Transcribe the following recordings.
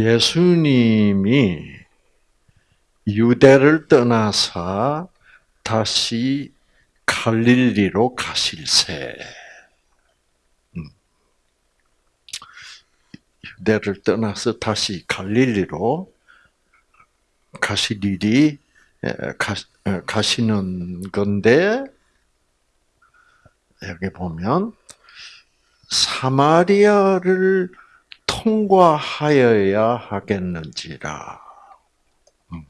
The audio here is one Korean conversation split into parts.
예수님이 유대를 떠나서 다시 갈릴리로 가실새. 음. 유대를 떠나서 다시 갈릴리로 가실 일이 가시는 건데 여기 보면 사마리아를 통과하여야 하겠는지라. 음.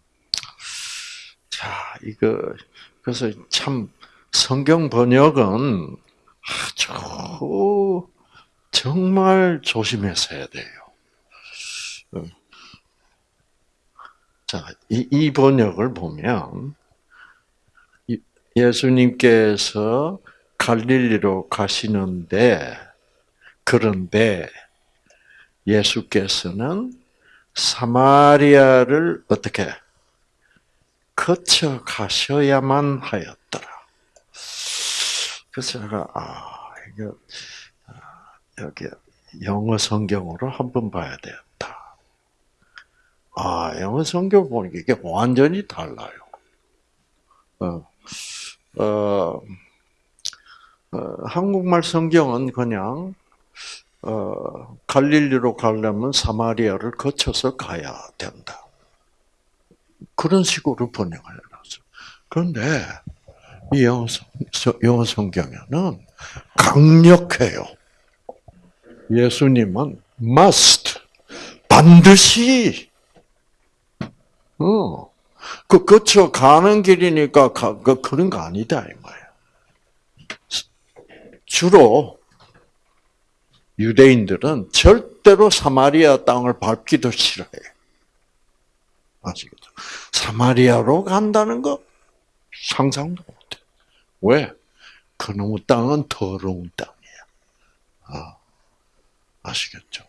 자, 이거 그래서 참 성경 번역은 아주 정말 조심해서 해야 돼요. 어. 자, 이, 이 번역을 보면 예수님께서 갈릴리로 가시는데 그런데 예수께서는 사마리아를 어떻게 거쳐 가셔야만 하였더라. 그래서 제가 아 이거 아, 여기 영어 성경으로 한번 봐야 되겠다. 아 영어 성경 보니까 이게 완전히 달라요. 어, 어, 어 한국말 성경은 그냥 어, 갈릴리로 가려면 사마리아를 거쳐서 가야 된다. 그런 식으로 번역을 해놨어. 그런데 이 영어, 성경에는 강력해요. 예수님은 must 반드시 어, 그 거쳐 가는 길이니까 가, 그, 그런 거 아니다 이 말이야. 주로 유대인들은 절대로 사마리아 땅을 밟기도 싫어해. 아시겠죠? 사마리아로 간다는 거 상상도 못해. 왜? 그놈의 땅은 더러운 땅이야. 아, 아시겠죠?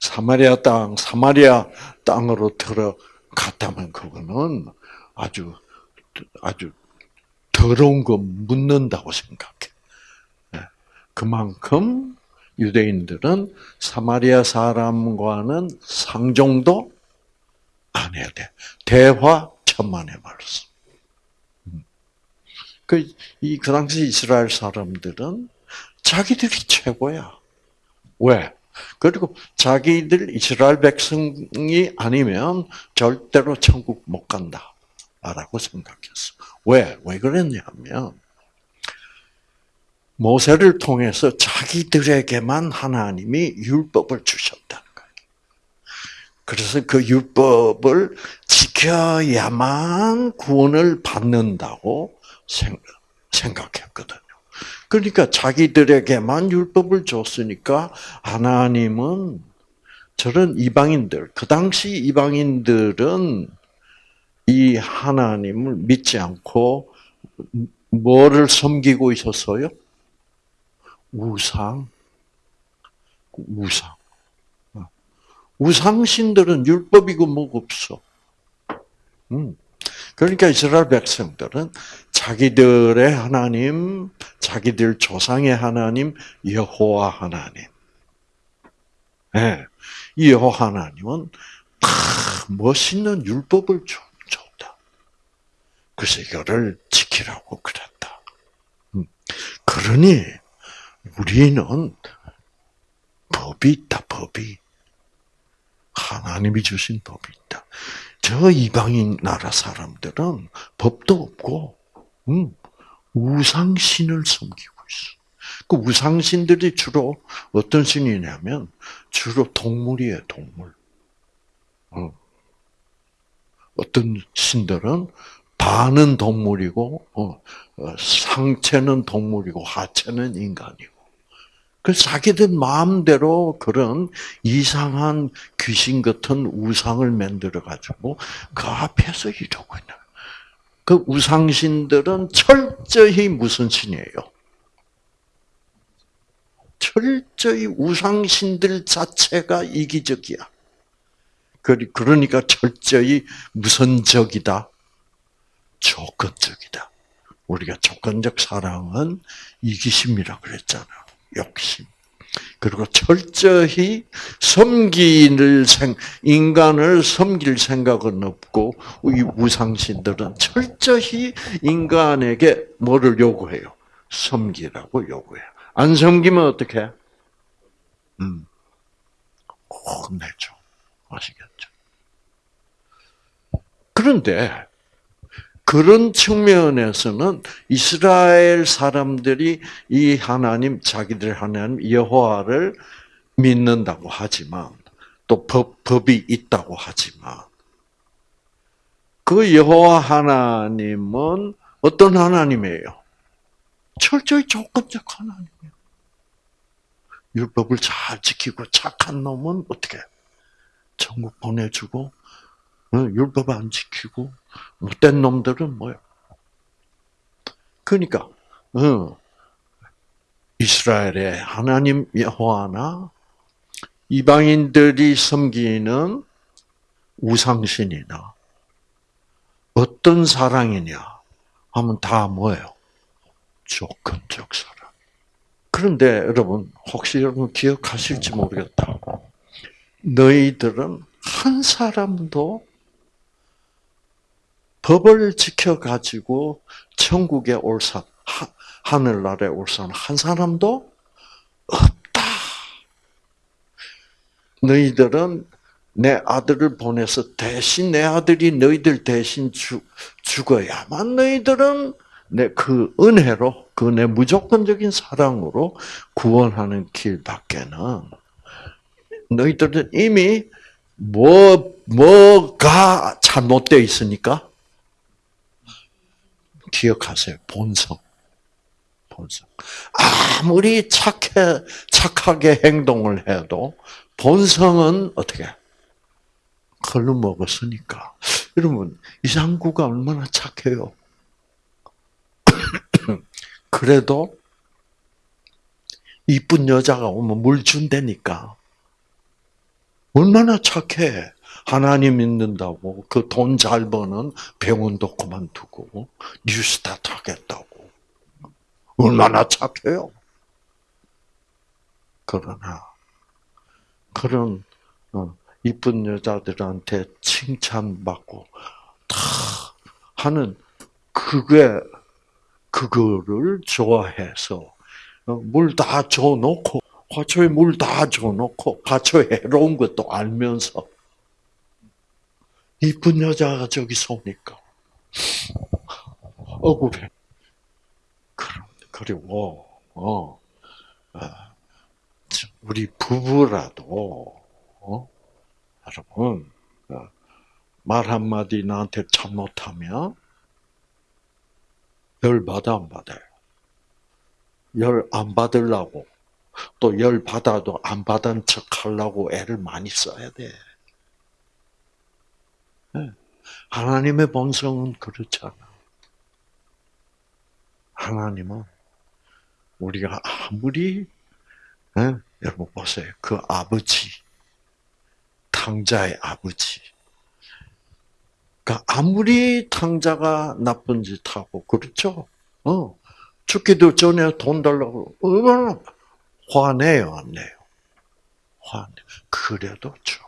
사마리아 땅, 사마리아 땅으로 들어갔다면 그거는 아주, 아주 더러운 거 묻는다고 생각해. 네. 그만큼 유대인들은 사마리아 사람과는 상종도 안 해야 돼. 대화 천만의 말씀. 음. 그, 이, 그 당시 이스라엘 사람들은 자기들이 최고야. 왜? 그리고 자기들 이스라엘 백성이 아니면 절대로 천국 못 간다. 라고 생각했어. 왜? 왜 그랬냐면, 모세를 통해서 자기들에게만 하나님이 율법을 주셨다는 거예요. 그래서 그 율법을 지켜야만 구원을 받는다고 생각했거든요. 그러니까 자기들에게만 율법을 줬으니까 하나님은 저런 이방인들, 그 당시 이방인들은 이 하나님을 믿지 않고 뭐를 섬기고 있었어요? 우상, 우상. 우상신들은 율법이고 뭐가 없어. 음. 그러니까 이스라엘 백성들은 자기들의 하나님, 자기들 조상의 하나님, 여호와 하나님. 네. 이 여호와 하나님은 다 멋있는 율법을 줬다. 그래서 이거를 지키라고 그랬다. 음. 그러니 우리는 법이 있다, 법이. 하나님이 주신 법이 있다. 저 이방인 나라 사람들은 법도 없고, 음, 우상신을 섬기고 있어. 그 우상신들이 주로 어떤 신이냐면, 주로 동물이에요, 동물. 어. 어떤 신들은 반은 동물이고, 어, 어 상체는 동물이고, 하체는 인간이고. 그 자기들 마음대로 그런 이상한 귀신 같은 우상을 만들어 가지고 그 앞에서 이러고 있는. 그 우상신들은 철저히 무슨 신이에요? 철저히 우상신들 자체가 이기적이야. 그러니까 철저히 무선적이다. 조건적이다. 우리가 조건적 사랑은 이기심이라 그랬잖아. 욕심. 그리고 철저히 섬기를 생, 인간을 섬길 생각은 없고, 이 우상신들은 철저히 인간에게 뭐를 요구해요? 섬기라고 요구해요. 안 섬기면 어떻게? 음, 혼내죠. 아시겠죠? 그런데, 그런 측면에서는 이스라엘 사람들이 이 하나님, 자기들 하나님 여호와를 믿는다고 하지만 또 법, 법이 있다고 하지만 그 여호와 하나님은 어떤 하나님이에요? 철저히 조건적 하나님이에요. 율법을 잘 지키고 착한 놈은 어떻게? 천국 보내주고 율법 안 지키고 못된 놈들은 뭐요? 그러니까 어, 이스라엘의 하나님 여호와나 이방인들이 섬기는 우상신이나 어떤 사랑이냐 하면 다 뭐예요? 조건적 사랑. 그런데 여러분 혹시 여러분 기억하실지 모르겠다. 너희들은 한 사람도 법을 지켜가지고 천국에 올 사, 하늘나라에 올 사람 한 사람도 없다. 너희들은 내 아들을 보내서 대신 내 아들이 너희들 대신 죽, 죽어야만 너희들은 내 그 은혜로 그 내 무조건적인 사랑으로 구원하는 길밖에는 너희들은 이미 뭐 뭐가 잘못되어 있으니까 기억하세요. 본성. 본성. 아무리 착해, 착하게 행동을 해도 본성은 어떻게? 걸로 먹었으니까. 여러분, 이상구가 얼마나 착해요. 그래도 이쁜 여자가 오면 물 준다니까. 얼마나 착해. 하나님 믿는다고 그 돈 잘 버는 병원도 그만두고 뉴스타트 하겠다고 얼마나 착해요. 그러나 그런 어, 이쁜 여자들한테 칭찬받고 다 하는 그게 그거를 좋아해서 어, 물다 줘놓고 화초에 물 다 줘놓고 화초 해로운 것도 알면서 이쁜 여자가 저기서 오니까 억울해. 그리고 어, 아, 우리 부부라도 어, 여러분 어, 말 한마디 나한테 잘못하면 열 받아 안 받아요? 열 안 받으려고 또 열 받아도 안 받은 척 하려고 애를 많이 써야 돼. 네. 하나님의 본성은 그렇잖아. 하나님은 우리가 아무리 네? 여러분 보세요. 그 아버지, 탕자의 아버지. 그러니까 아무리 탕자가 나쁜 짓 하고 그렇죠. 어 죽기도 전에 돈 달라고 얼마나 화내요, 안 내요? 화내. 그래도 좀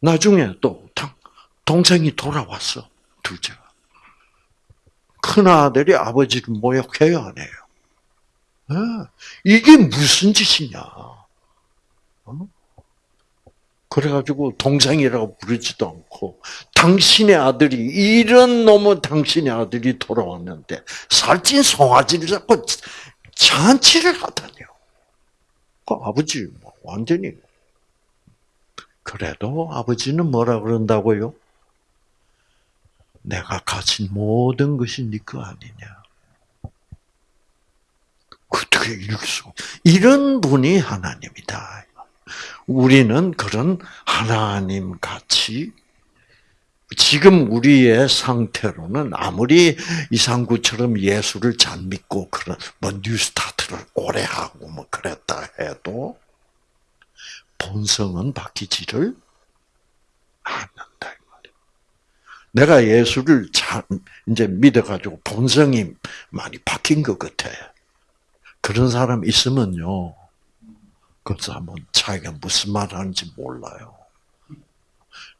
나중에 또 동생이 돌아왔어, 둘째가. 큰아들이 아버지를 모욕해요, 안 해요? 네. 이게 무슨 짓이냐. 어? 그래가지고 동생이라고 부르지도 않고 당신의 아들이 이런 놈은 당신의 아들이 돌아왔는데 살찐 송아지를 잡고 잔치를 하다니요. 그 아버지 뭐 완전히 그래도 아버지는 뭐라 그런다고요? 내가 가진 모든 것이 네 거 아니냐. 어떻게 이럴 수? 이런 분이 하나님이다. 우리는 그런 하나님 같이 지금 우리의 상태로는 아무리 이상구처럼 예수를 잘 믿고 그런 뭐 뉴스타트를 오래 하고 뭐 그랬다 해도 본성은 바뀌지를 않는다. 내가 예수를 참 이제 믿어가지고 본성이 많이 바뀐 것 같아. 그런 사람 있으면요. 그 사람은 자기가 무슨 말 하는지 몰라요.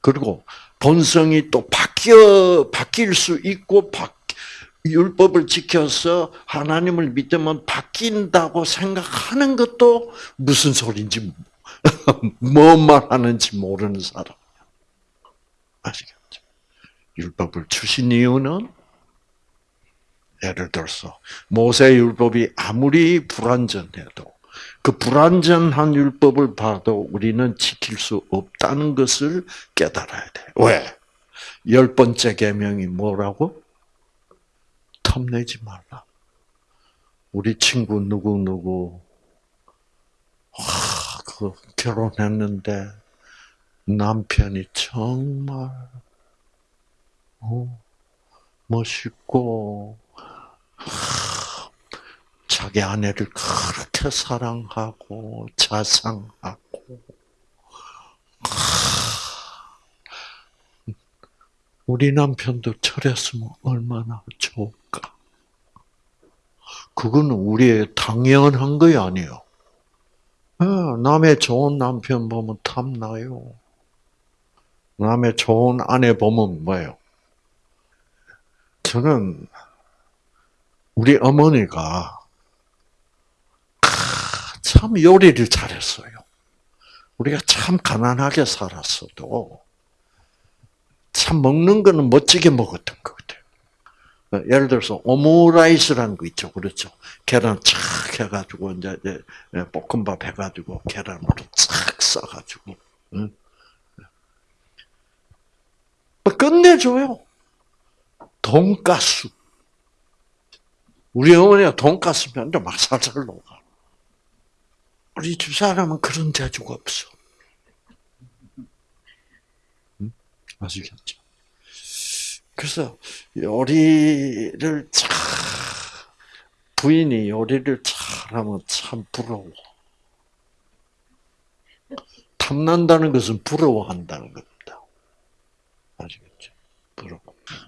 그리고 본성이 또 바뀌어, 바뀔 수 있고, 바, 율법을 지켜서 하나님을 믿으면 바뀐다고 생각하는 것도 무슨 소리인지, 뭔 말하는지 모르는 사람. 아시겠죠? 율법을 주신 이유는 예를 들어서 모세 율법이 아무리 불완전해도 그 불완전한 율법을 봐도 우리는 지킬 수 없다는 것을 깨달아야 돼. 왜? 열 번째 계명이 뭐라고? 탐내지 말라. 우리 친구 누구 누구 와, 그 결혼했는데 남편이 정말 어, 멋있고 자기 아내를 그렇게 사랑하고 자상하고 우리 남편도 저랬으면 얼마나 좋을까. 그거는 우리의 당연한 거이 아니에요. 남의 좋은 남편 보면 탐나요. 남의 좋은 아내 보면 뭐예요? 저는 우리 어머니가 참 요리를 잘했어요. 우리가 참 가난하게 살았어도 참 먹는 거는 멋지게 먹었던 것 같아요. 예를 들어서 오므라이스라는 거 있죠, 그렇죠? 계란 착 해가지고 이제 볶음밥 해가지고 계란으로 착 싸가지고 끝내줘요. 돈가스. 우리 어머니가 돈가스 면도 막 살살 녹아. 우리 집 사람은 그런 재주가 없어. 응? 아시겠죠? 그래서 요리를 참 부인이 요리를 잘하면 참 부러워. 탐난다는 것은 부러워한다는 겁니다. 아시겠죠? 부러워.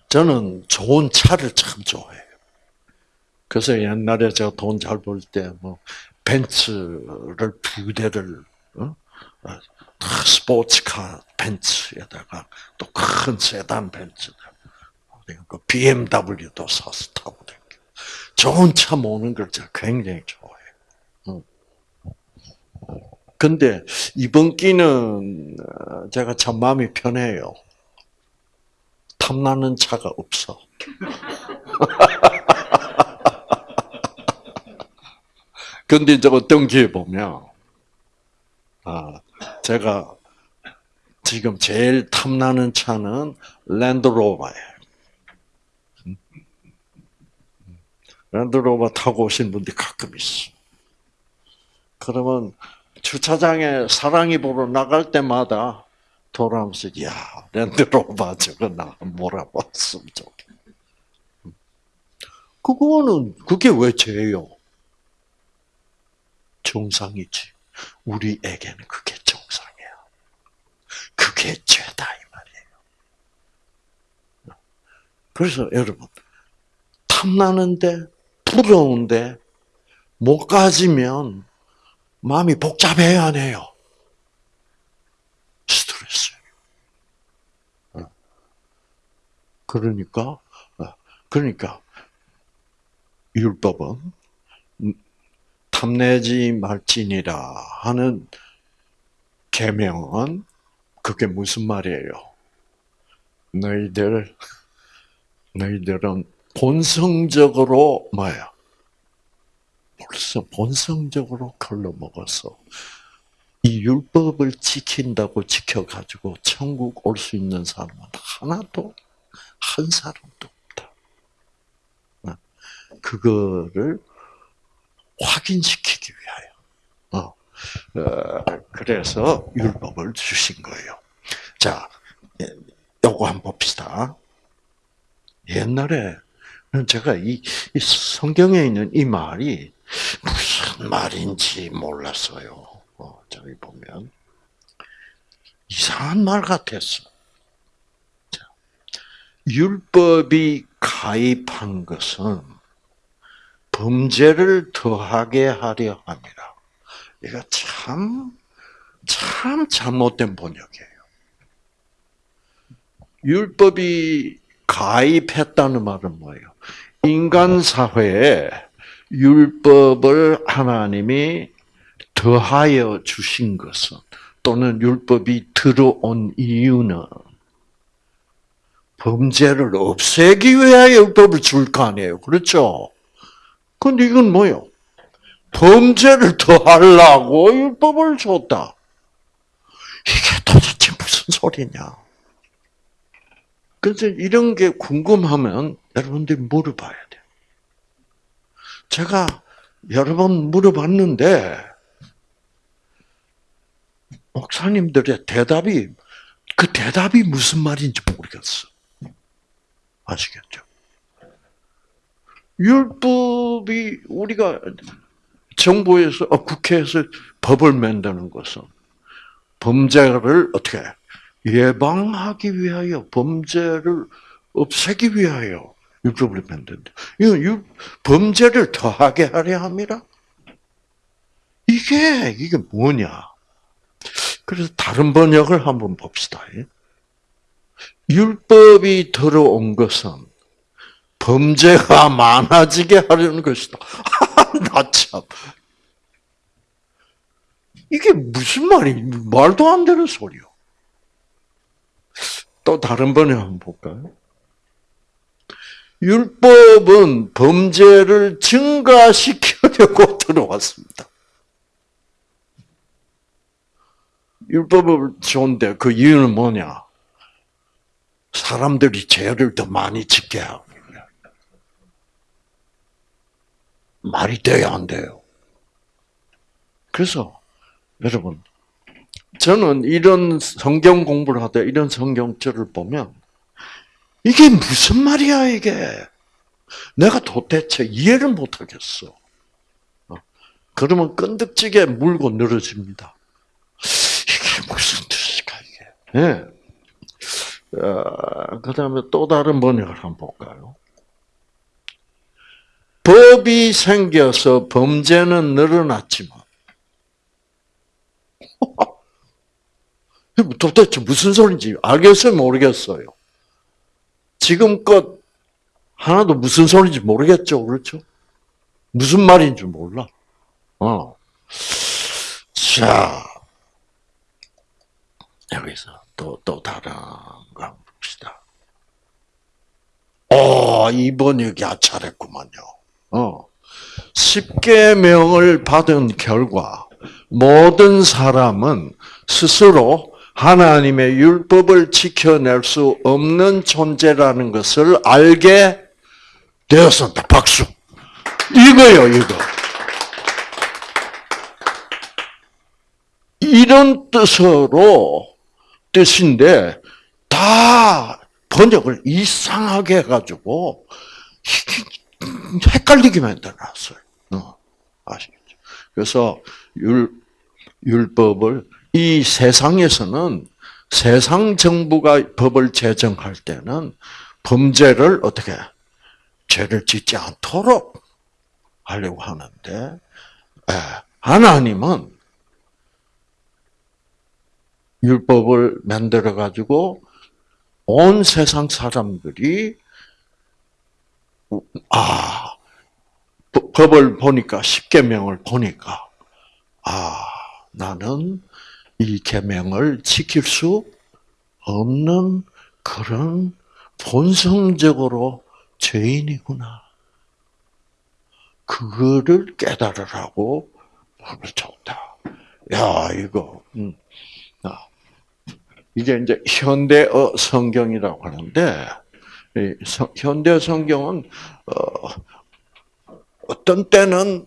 저는 좋은 차를 참 좋아해요. 그래서 옛날에 제가 돈 잘 벌 때 뭐 벤츠를 두 대를 어? 스포츠카 벤츠에다가 또 큰 세단 벤츠 그 BMW도 사서 타고 다녀. 좋은 차 모는 걸 제가 굉장히 좋아해요. 근데 이번 끼는 어, 제가 참 마음이 편해요. 탐나는 차가 없어. 근데 이제 어떤 기회 보면, 아, 제가 지금 제일 탐나는 차는 랜드로버예요. 랜드로버 타고 오신 분들이 가끔 있어. 그러면 주차장에 사랑이 보러 나갈 때마다 돌아오면서 야 랜드로버 저거 나 몰아봤으면 좋겠. 그거는 그게 왜 죄요? 정상이지. 우리에게는 그게 정상이야. 그게 죄다 이 말이에요. 그래서 여러분 탐나는데 부러운데 못 가지면 마음이 복잡해야 하네요. 스트레스. 어. 그러니까 어. 그러니까 율법은 탐내지 말지니라 하는 계명은 그게 무슨 말이에요? 너희들 너희들은 본성적으로 뭐야? 벌써 본성적으로 걸러 먹어서 이 율법을 지킨다고 지켜가지고 천국 올 수 있는 사람은 하나도 한 사람도 없다. 어? 그거를 확인시키기 위하여. 어. 어, 그래서 율법을 주신 거예요. 자, 예, 요거 한번 봅시다. 옛날에 제가 이, 이 성경에 있는 이 말이 무슨 말인지 몰랐어요. 어, 저기 보면 이상한 말 같았어. 자, 율법이 가입한 것은 범죄를 더하게 하려 합니다. 이거 참, 참 잘못된 번역이에요. 율법이 가입했다는 말은 뭐예요? 인간 사회에 율법을 하나님이 더하여 주신 것은 또는 율법이 들어온 이유는 범죄를 없애기 위하여 율법을 줄 거 아니에요. 그렇죠? 근데 이건 뭐요? 범죄를 더 하려고 율법을 줬다. 이게 도대체 무슨 소리냐? 그래서 이런 게 궁금하면 여러분들이 물어봐야 돼요. 제가 여러 번 물어봤는데, 목사님들의 대답이, 그 대답이 무슨 말인지 모르겠어. 아시겠죠? 율법이 우리가 정부에서, 어, 국회에서 법을 만드는 것은 범죄를 어떻게 예방하기 위하여 범죄를 없애기 위하여 율법을 만든다. 이건 범죄를 더하게 하려 함이라. 이게 이게 뭐냐? 그래서 다른 번역을 한번 봅시다. 율법이 들어온 것은 범죄가 많아지게 하려는 것이다. 나 참. 이게 무슨 말이, 말도 안 되는 소리요. 또 다른 번역 한번 볼까요? 율법은 범죄를 증가시키려고 들어왔습니다. 율법을 좋은데 그 이유는 뭐냐? 사람들이 죄를 더 많이 짓게 하고. 말이 돼야 안 돼요. 그래서 여러분 저는 이런 성경 공부를 하다 이런 성경절을 보면 이게 무슨 말이야 이게 내가 도대체 이해를 못하겠어. 어? 그러면 끈덕지게 물고 늘어집니다. 이게 무슨 뜻일까 이게? 예. 어, 그 다음에 또 다른 번역을 한번 볼까요? 법이 생겨서 범죄는 늘어났지만 도대체 무슨 소리인지 알겠어요, 모르겠어요. 지금껏 하나도 무슨 소리인지 모르겠죠, 그렇죠? 무슨 말인지 몰라. 어. 자, 여기서 또, 또 다른. 어, 이번 여기 아차했구만요. 어. 십계명을 받은 결과 모든 사람은 스스로 하나님의 율법을 지켜낼 수 없는 존재라는 것을 알게 되었습니다. 박수. 이거요, 이거. 이런 뜻으로, 뜻인데, 다 번역을 이상하게 해가지고, 헷갈리게 만들어놨어요. 어, 아시겠죠? 그래서 율, 율법을 이 세상에서는 세상 정부가 법을 제정할 때는 범죄를 어떻게 죄를 짓지 않도록 하려고 하는데 하나님은 율법을 만들어 가지고 온 세상 사람들이 아 법을 보니까 십계명을 보니까 아 나는 이 계명을 지킬 수 없는 그런 본성적으로 죄인이구나. 그거를 깨달으라고 법을 줬다. 야, 이거, 음. 아, 이게 이제 현대어 성경이라고 하는데, 현대 성경은, 어, 어떤 때는,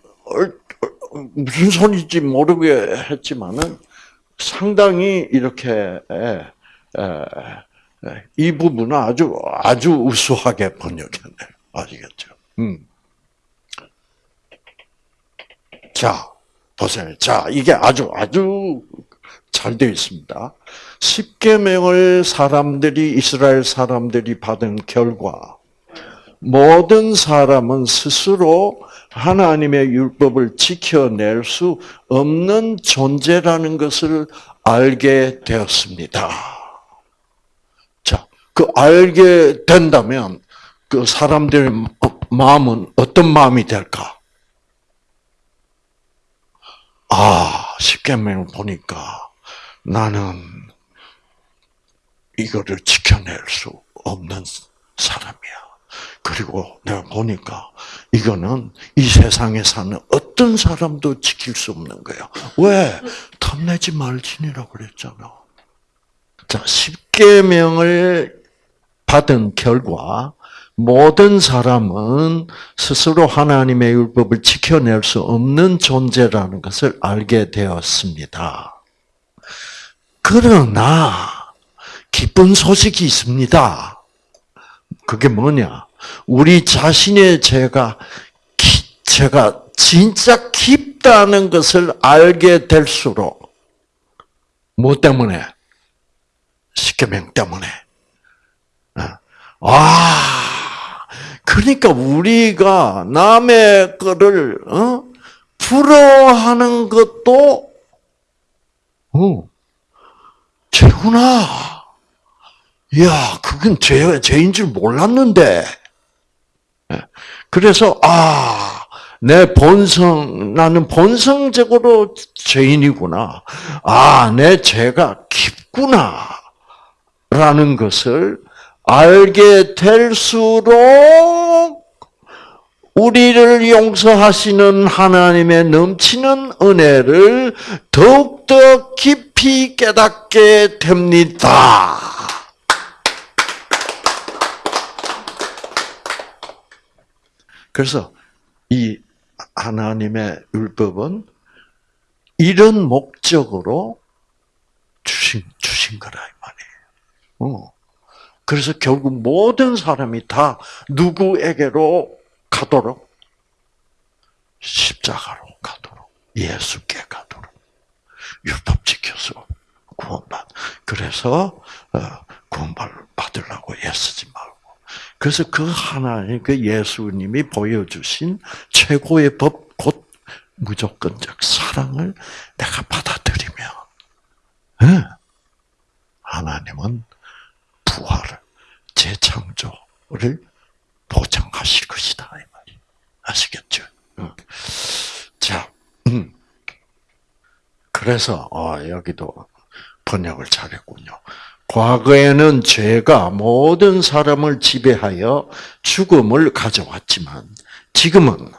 무슨 소리인지 모르게 했지만은, 상당히 이렇게 이 부분은 아주 아주 우수하게 번역했네. 아시겠죠? 음. 자 보세요. 자 이게 아주 아주 잘 되어 있습니다. 십계명을 사람들이 이스라엘 사람들이 받은 결과 모든 사람은 스스로 하나님의 율법을 지켜낼 수 없는 존재라는 것을 알게 되었습니다. 자, 그 알게 된다면 그 사람들의 마음은 어떤 마음이 될까? 아, 십계명을 보니까 나는 이거를 지켜낼 수 없는 사람이야. 그리고 내가 보니까 이거는 이 세상에 사는 어떤 사람도 지킬 수 없는 거야. 왜? 탐내지 말지니라고 그랬잖아. 자, 십계명을 받은 결과 모든 사람은 스스로 하나님의 율법을 지켜낼 수 없는 존재라는 것을 알게 되었습니다. 그러나 기쁜 소식이 있습니다. 그게 뭐냐? 우리 자신의 죄가 죄가 진짜 깊다는 것을 알게 될수록 뭐 때문에? 십계명 때문에. 아, 그러니까 우리가 남의 거를 어? 부러워하는 것도 어, 죄구나. 야, 그건 죄, 죄인 줄 몰랐는데. 예. 그래서, 아, 내 본성, 나는 본성적으로 죄인이구나. 아, 내 죄가 깊구나. 라는 것을 알게 될수록 우리를 용서하시는 하나님의 넘치는 은혜를 더욱더 깊이 깨닫게 됩니다. 그래서 이 하나님의 율법은 이런 목적으로 주신, 주신 거라, 이 말이에요. 어. 그래서 결국 모든 사람이 다 누구에게로 가도록? 십자가로 가도록. 예수께 가도록. 율법 지켜서 구원받. 그래서, 어, 구원받으려고 애쓰지 말고. 그래서 그 하나님, 그 예수님이 보여주신 최고의 법, 곧 무조건적 사랑을 내가 받아들이면, 네. 하나님은 부활을, 재창조를 보장하실 것이다. 이 말이. 아시겠죠? 자, 음. 그래서, 어, 여기도 번역을 잘했군요. 과거에는 죄가 모든 사람을 지배하여 죽음을 가져왔지만, 지금은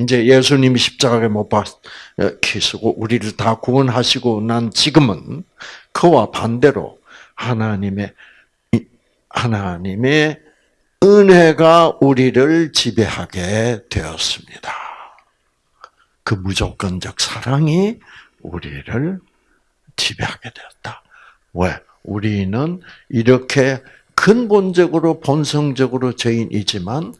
이제 예수님이 십자가에 못 박히시고 우리를 다 구원하시고 난 지금은 그와 반대로 하나님의 하나님의 은혜가 우리를 지배하게 되었습니다. 그 무조건적 사랑이 우리를 지배하게 되었다. 왜? 우리는 이렇게 근본적으로 본성적으로 죄인이지만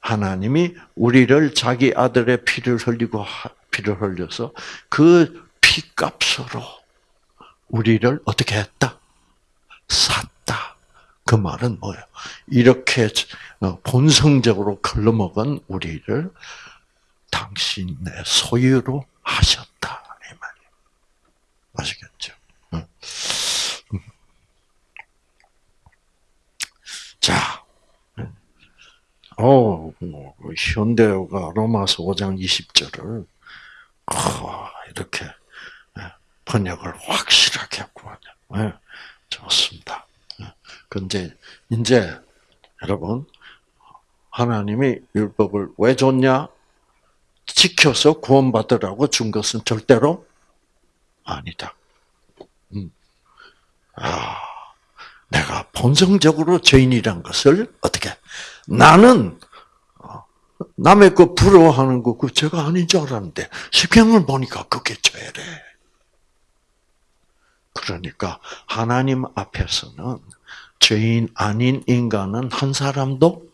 하나님이 우리를 자기 아들의 피를 흘리고 피를 흘려서 그 피값으로 우리를 어떻게 했다? 샀다. 그 말은 뭐예요? 이렇게 어, 본성적으로 걸러먹은 우리를 당신의 소유로 하셨다. 이 말이에요. 아시겠죠? 자, 어, 뭐, 현대어가 로마서 5장 20절을 어, 이렇게 예, 번역을 확실하게 했고, 네, 좋습니다. 근데 이제 여러분 하나님이 율법을 왜 줬냐? 지켜서 구원받으라고 준 것은 절대로 아니다. 음. 아, 내가 본성적으로 죄인이란 것을 어떻게 나는 어, 남의 거 부러워하는 거 그 죄가 아닌 줄 알았는데 십경을 보니까 그게 죄래. 그러니까 하나님 앞에서는 죄인 아닌 인간은 한 사람도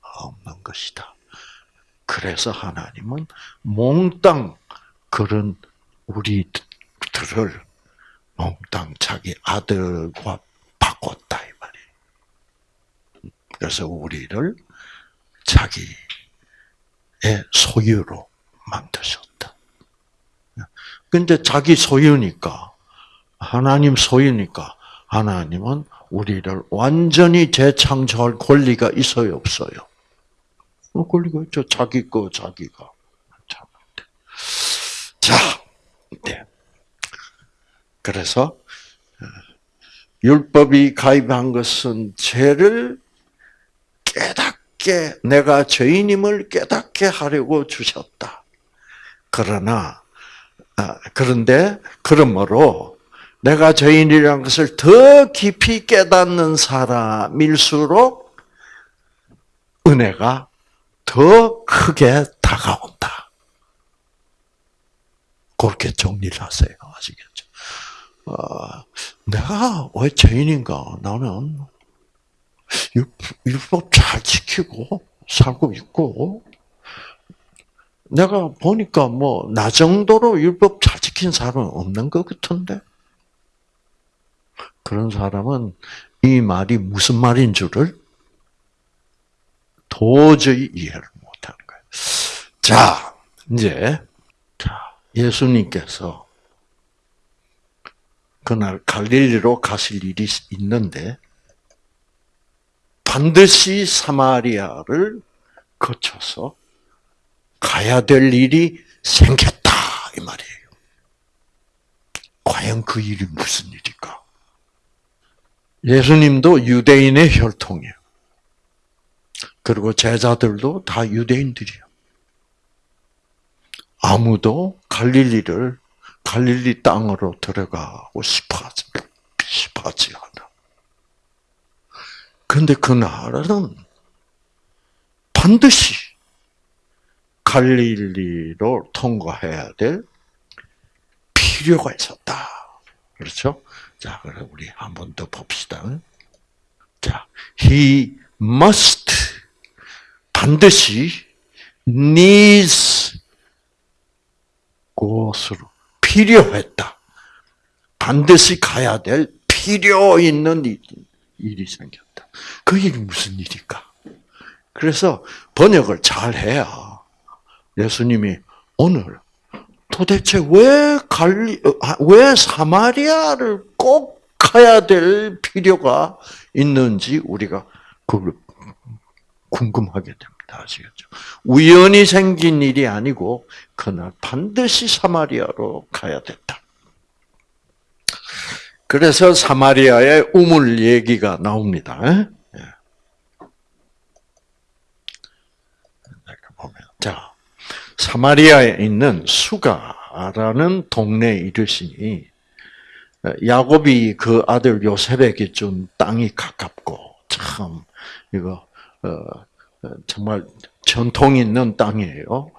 없는 것이다. 그래서 하나님은 몽땅 그런 우리들을 몽땅 자기 아들과 바꿨다 이 말이에요. 그래서 우리를 자기의 소유로 만드셨다. 근데 자기 소유니까, 하나님 소유니까, 하나님은 우리를 완전히 재창조할 권리가 있어요, 없어요? 뭐 권리가 있죠. 자기 거, 자기가. 자, 네. 그래서, 어, 율법이 가입한 것은 죄를 깨닫게, 내가 죄인임을 깨닫게 하려고 주셨다. 그러나, 아, 그런데, 그러므로, 내가 죄인이라는 것을 더 깊이 깨닫는 사람일수록 은혜가 더 크게 다가온다. 그렇게 정리를 하세요. 아시겠죠? 어, 내가 왜 죄인인가? 나는 율법 잘 지키고 살고 있고, 내가 보니까 뭐, 나 정도로 율법 잘 지킨 사람은 없는 것 같은데? 그런 사람은 이 말이 무슨 말인 줄을 도저히 이해를 못하는 거예요. 자, 이제, 자, 예수님께서 그날 갈릴리로 가실 일이 있는데, 반드시 사마리아를 거쳐서 가야 될 일이 생겼다 이 말이에요. 과연 그 일이 무슨 일일까? 예수님도 유대인의 혈통이에요. 그리고 제자들도 다 유대인들이에요. 아무도 갈릴리를 갈릴리 땅으로 들어가고 싶어하지, 싶어하지 않아. 근데 그 나라는 반드시 갈릴리로 통과해야 될 필요가 있었다. 그렇죠? 자, 그럼 우리 한 번 더 봅시다. 자, he must 반드시 needs 곳으로 필요했다. 반드시 가야 될 필요 있는 일이 생겼다. 그 일이 무슨 일일까? 그래서 번역을 잘 해야 예수님이 오늘 도대체 왜 갈리, 아, 왜 사마리아를 꼭 가야 될 필요가 있는지 우리가 그걸 궁금하게 됩니다. 아시겠죠? 우연히 생긴 일이 아니고 그날 반드시 사마리아로 가야 됐다. 그래서 사마리아의 우물 얘기가 나옵니다. 예. 자 사마리아에 있는 수가라는 동네에 이르시니 야곱이 그 아들 요셉에게 준 땅이 가깝고 참 이거 어, 정말 전통 있는 땅이에요.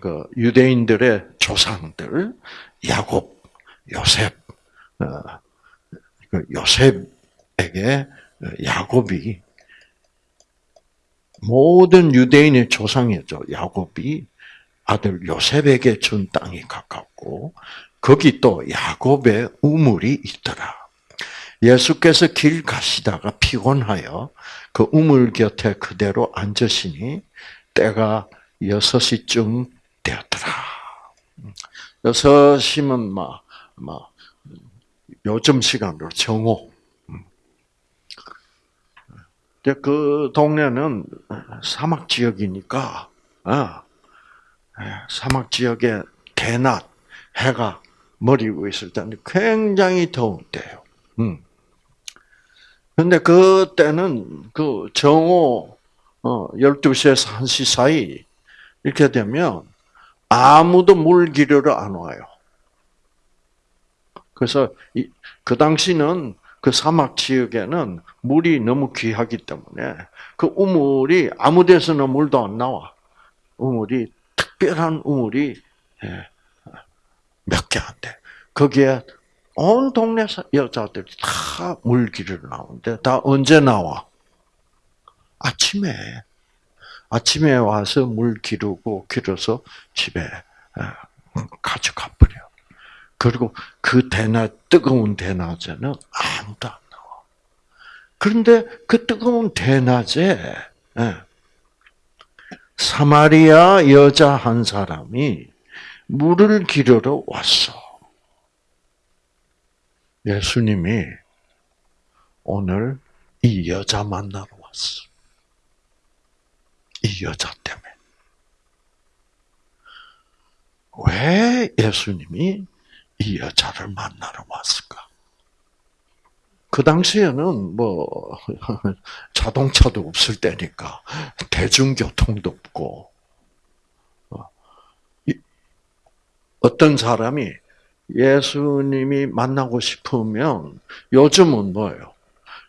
그 유대인들의 조상들 야곱, 요셉, 어, 그 요셉에게 야곱이 모든 유대인의 조상이었죠. 야곱이 아들 요셉에게 준 땅이 가깝고 거기 또 야곱의 우물이 있더라. 예수께서 길 가시다가 피곤하여 그 우물 곁에 그대로 앉으시니 때가 여섯시쯤 되었더라. 여섯이면 막, 막, 요즘 시간으로 정오. 그 동네는 사막 지역이니까, 아, 사막 지역에 대낮, 해가 머리 위에 있을 때는 굉장히 더운 때요. 음. 근데 그때는 그 정오 어 12시에서 1시 사이 이렇게 되면 아무도 물 기르러 안 와요. 그래서 이, 그 당시는 그 사막 지역에는 물이 너무 귀하기 때문에 그 우물이 아무 데서나 물도 안 나와. 우물이 특별한 우물이 예, 몇 개 안 돼. 거기에 온 동네 여자들이 다 물기를 나오는데 다 언제 나와? 아침에 아침에 와서 물 기르고 기르서 집에 어, 가져가 버려. 그리고 그 대낮 뜨거운 대낮에는 아무도 안 나와. 그런데 그 뜨거운 대낮에 예, 사마리아 여자 한 사람이 물을 기르러 왔어. 예수님이 오늘 이 여자 만나러 왔어. 이 여자 때문에. 왜 예수님이 이 여자를 만나러 왔을까? 그 당시에는 뭐 자동차도 없을 때니까 대중교통도 없고 어떤 사람이 예수님이 만나고 싶으면 요즘은 뭐예요?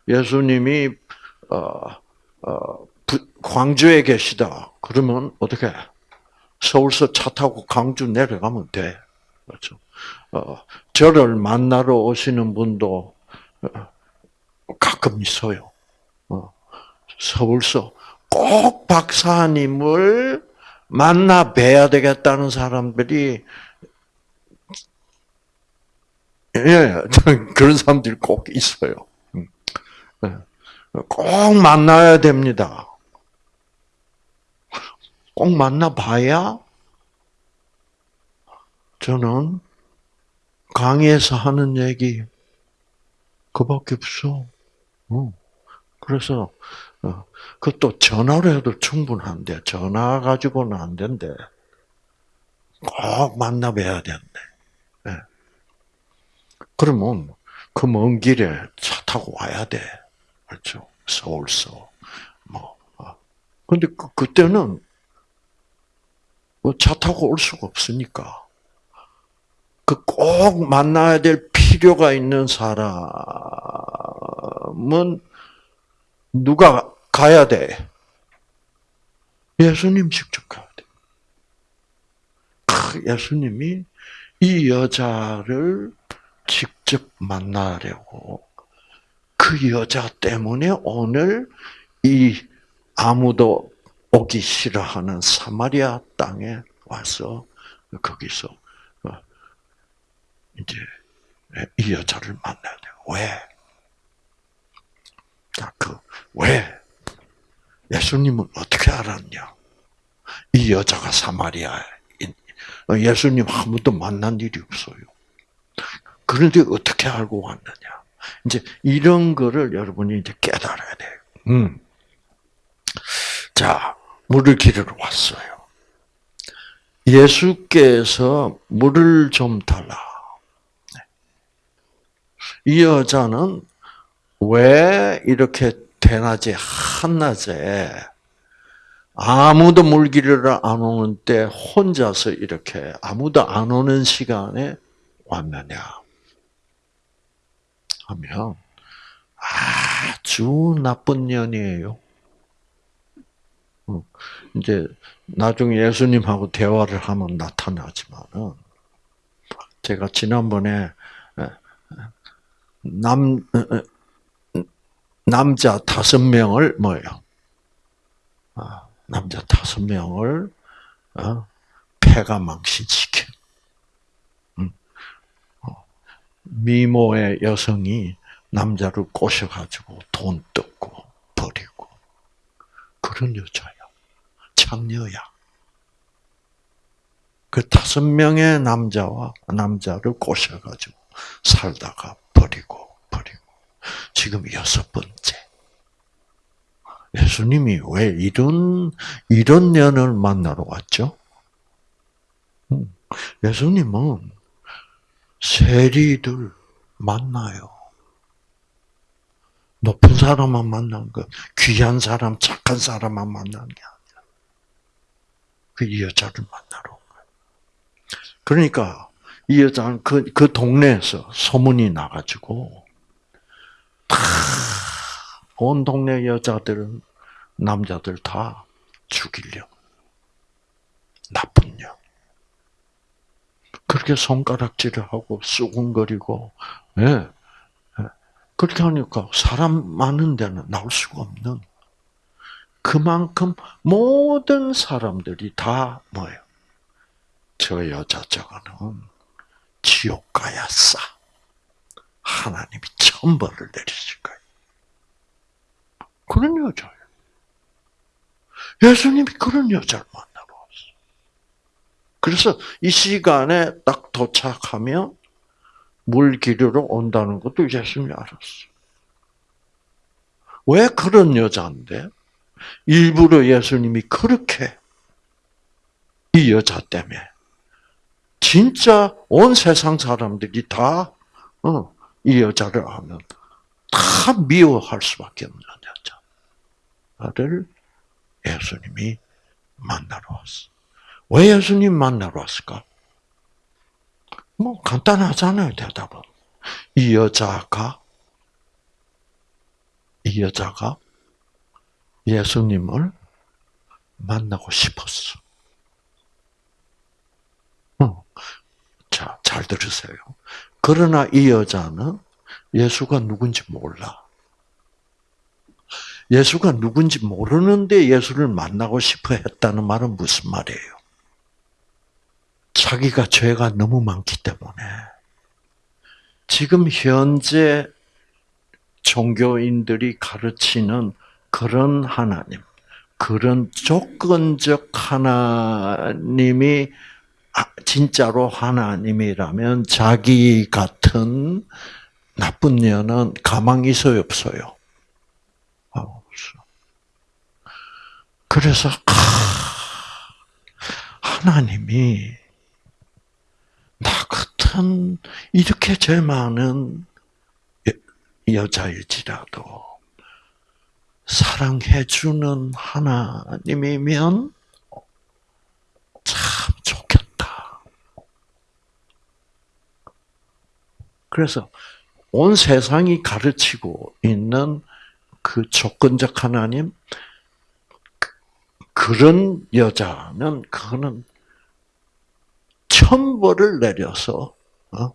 예수님이 어, 어, 광주에 계시다. 그러면 어떻게? 서울서 차 타고 광주 내려가면 돼. 그렇죠. 어, 저를 만나러 오시는 분도 어, 가끔 있어요. 어, 서울서 꼭 박사님을 만나 뵈야 되겠다는 사람들이 예, 그런 사람들이 꼭 있어요. 음. 예. 꼭 만나야 됩니다. 꼭 만나봐야 저는 강의에서 하는 얘기 그밖에 없어. 어. 그래서 어, 그것도 전화로 해도 충분한데 전화 가지고는 안 된대. 꼭 만나봐야 된대. 네. 그러면 그 먼 길에 차 타고 와야 돼. 그렇죠? 서울서 뭐. 어. 근데 그, 그때는 뭐차 타고 올 수가 없으니까. 그 꼭 만나야 될 필요가 있는 사람은 누가 가야 돼? 예수님 직접 가야 돼. 예수님이 이 여자를 직접 만나려고 그 여자 때문에 오늘 이 아무도 오기 싫어하는 사마리아 땅에 와서 거기서 어, 이제 이 여자를 만나야 돼요. 왜? 그, 왜? 예수님은 어떻게 알았냐? 이 여자가 사마리아 예수님 한 번도 만난 일이 없어요. 그런데 어떻게 알고 왔느냐? 이제 이런 거를 여러분이 이제 깨달아야 돼요. 음. 자, 물을 기르러 왔어요. 예수께서 물을 좀 달라. 네. 이 여자는 왜 이렇게 대낮에 한낮에 아무도 물 기르러 안 오는 때 혼자서 이렇게 아무도 안 오는 시간에 왔느냐 하면 아주 나쁜 년이에요. 어, 이제 나중에 예수님하고 대화를 하면 나타나지만은 제가 지난번에 남 남자 다섯 명을 뭐예요? 아, 남자 다섯 명을 어, 폐가 망신시켜. 음. 어, 미모의 여성이 남자를 꼬셔가지고 돈 뜯고 버리고 그런 여자야. 창녀야. 그 다섯 명의 남자와 남자를 꼬셔가지고 살다가 버리고 버리고 지금 여섯 번째. 예수님이 왜 이런 이런 년을 만나러 왔죠? 음, 예수님은 세리들 만나요. 높은 사람만 만나는 거, 귀한 사람, 착한 사람만 만나는 게 아니라 그 여자를 만나러 온 거예요. 그러니까 이 여자는 그, 그 동네에서 소문이 나가지고 다 온 동네 여자들은 남자들 다 죽이려. 나쁜 년. 그렇게 손가락질을 하고 쑥근거리고 예. 그렇게 하니까 사람 많은 데는 나올 수가 없는 그만큼 모든 사람들이 다 뭐예요? 저 여자 저거는 지옥 가야 싸. 하나님이 천벌을 내리실 거예요. 그런 여자예요. 예수님이 그런 여자를 왔어요. 그래서 이 시간에 딱 도착하면 물 기르러 온다는 것도 예수님이 알았어요. 왜 그런 여자인데? 일부러 예수님이 그렇게 이 여자 때문에 진짜 온 세상 사람들이 다, 어, 이 여자를 하면 다 미워할 수밖에 없는 여자를 예수님이 만나러 왔어. 왜 예수님 만나러 왔을까? 뭐 간단하잖아요 대답은. 이 여자가 이 여자가 예수님을 만나고 싶었어. 자, 잘 들으세요. 그러나 이 여자는 예수가 누군지 몰라. 예수가 누군지 모르는데 예수를 만나고 싶어 했다는 말은 무슨 말이에요? 자기가 죄가 너무 많기 때문에 지금 현재 종교인들이 가르치는 그런 하나님, 그런 조건적 하나님이 아, 진짜로 하나님이라면 자기 같은 나쁜 년은 가망 있어요, 없어요? 없어. 그래서 하나님이 나 같은 이렇게 죄 많은 여자일지라도 사랑해주는 하나님이면 참 좋겠다. 그래서 온 세상이 가르치고 있는 그 조건적 하나님, 그런 여자는 그거는 천벌을 내려서 어?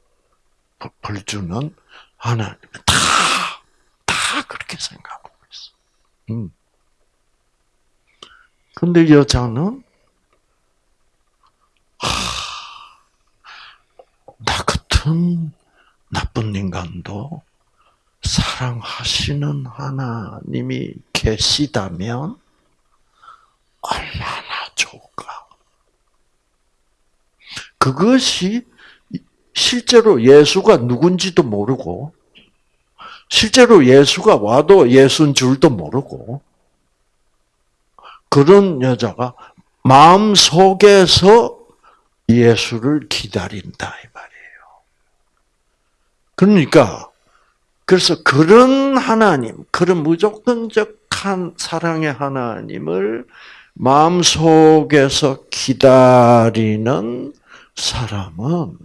벌 주는 하나님 다, 다 그렇게 생각하고 있어. 음. 근데 여자는 하, 나 같은 나쁜 인간도 사랑하시는 하나님이 계시다면 얼마나 좋을까. 그것이 실제로 예수가 누군지도 모르고, 실제로 예수가 와도 예수인 줄도 모르고, 그런 여자가 마음 속에서 예수를 기다린다 이 말이에요. 그러니까 그래서 그런 하나님, 그런 무조건적한 사랑의 하나님을 마음 속에서 기다리는 사람은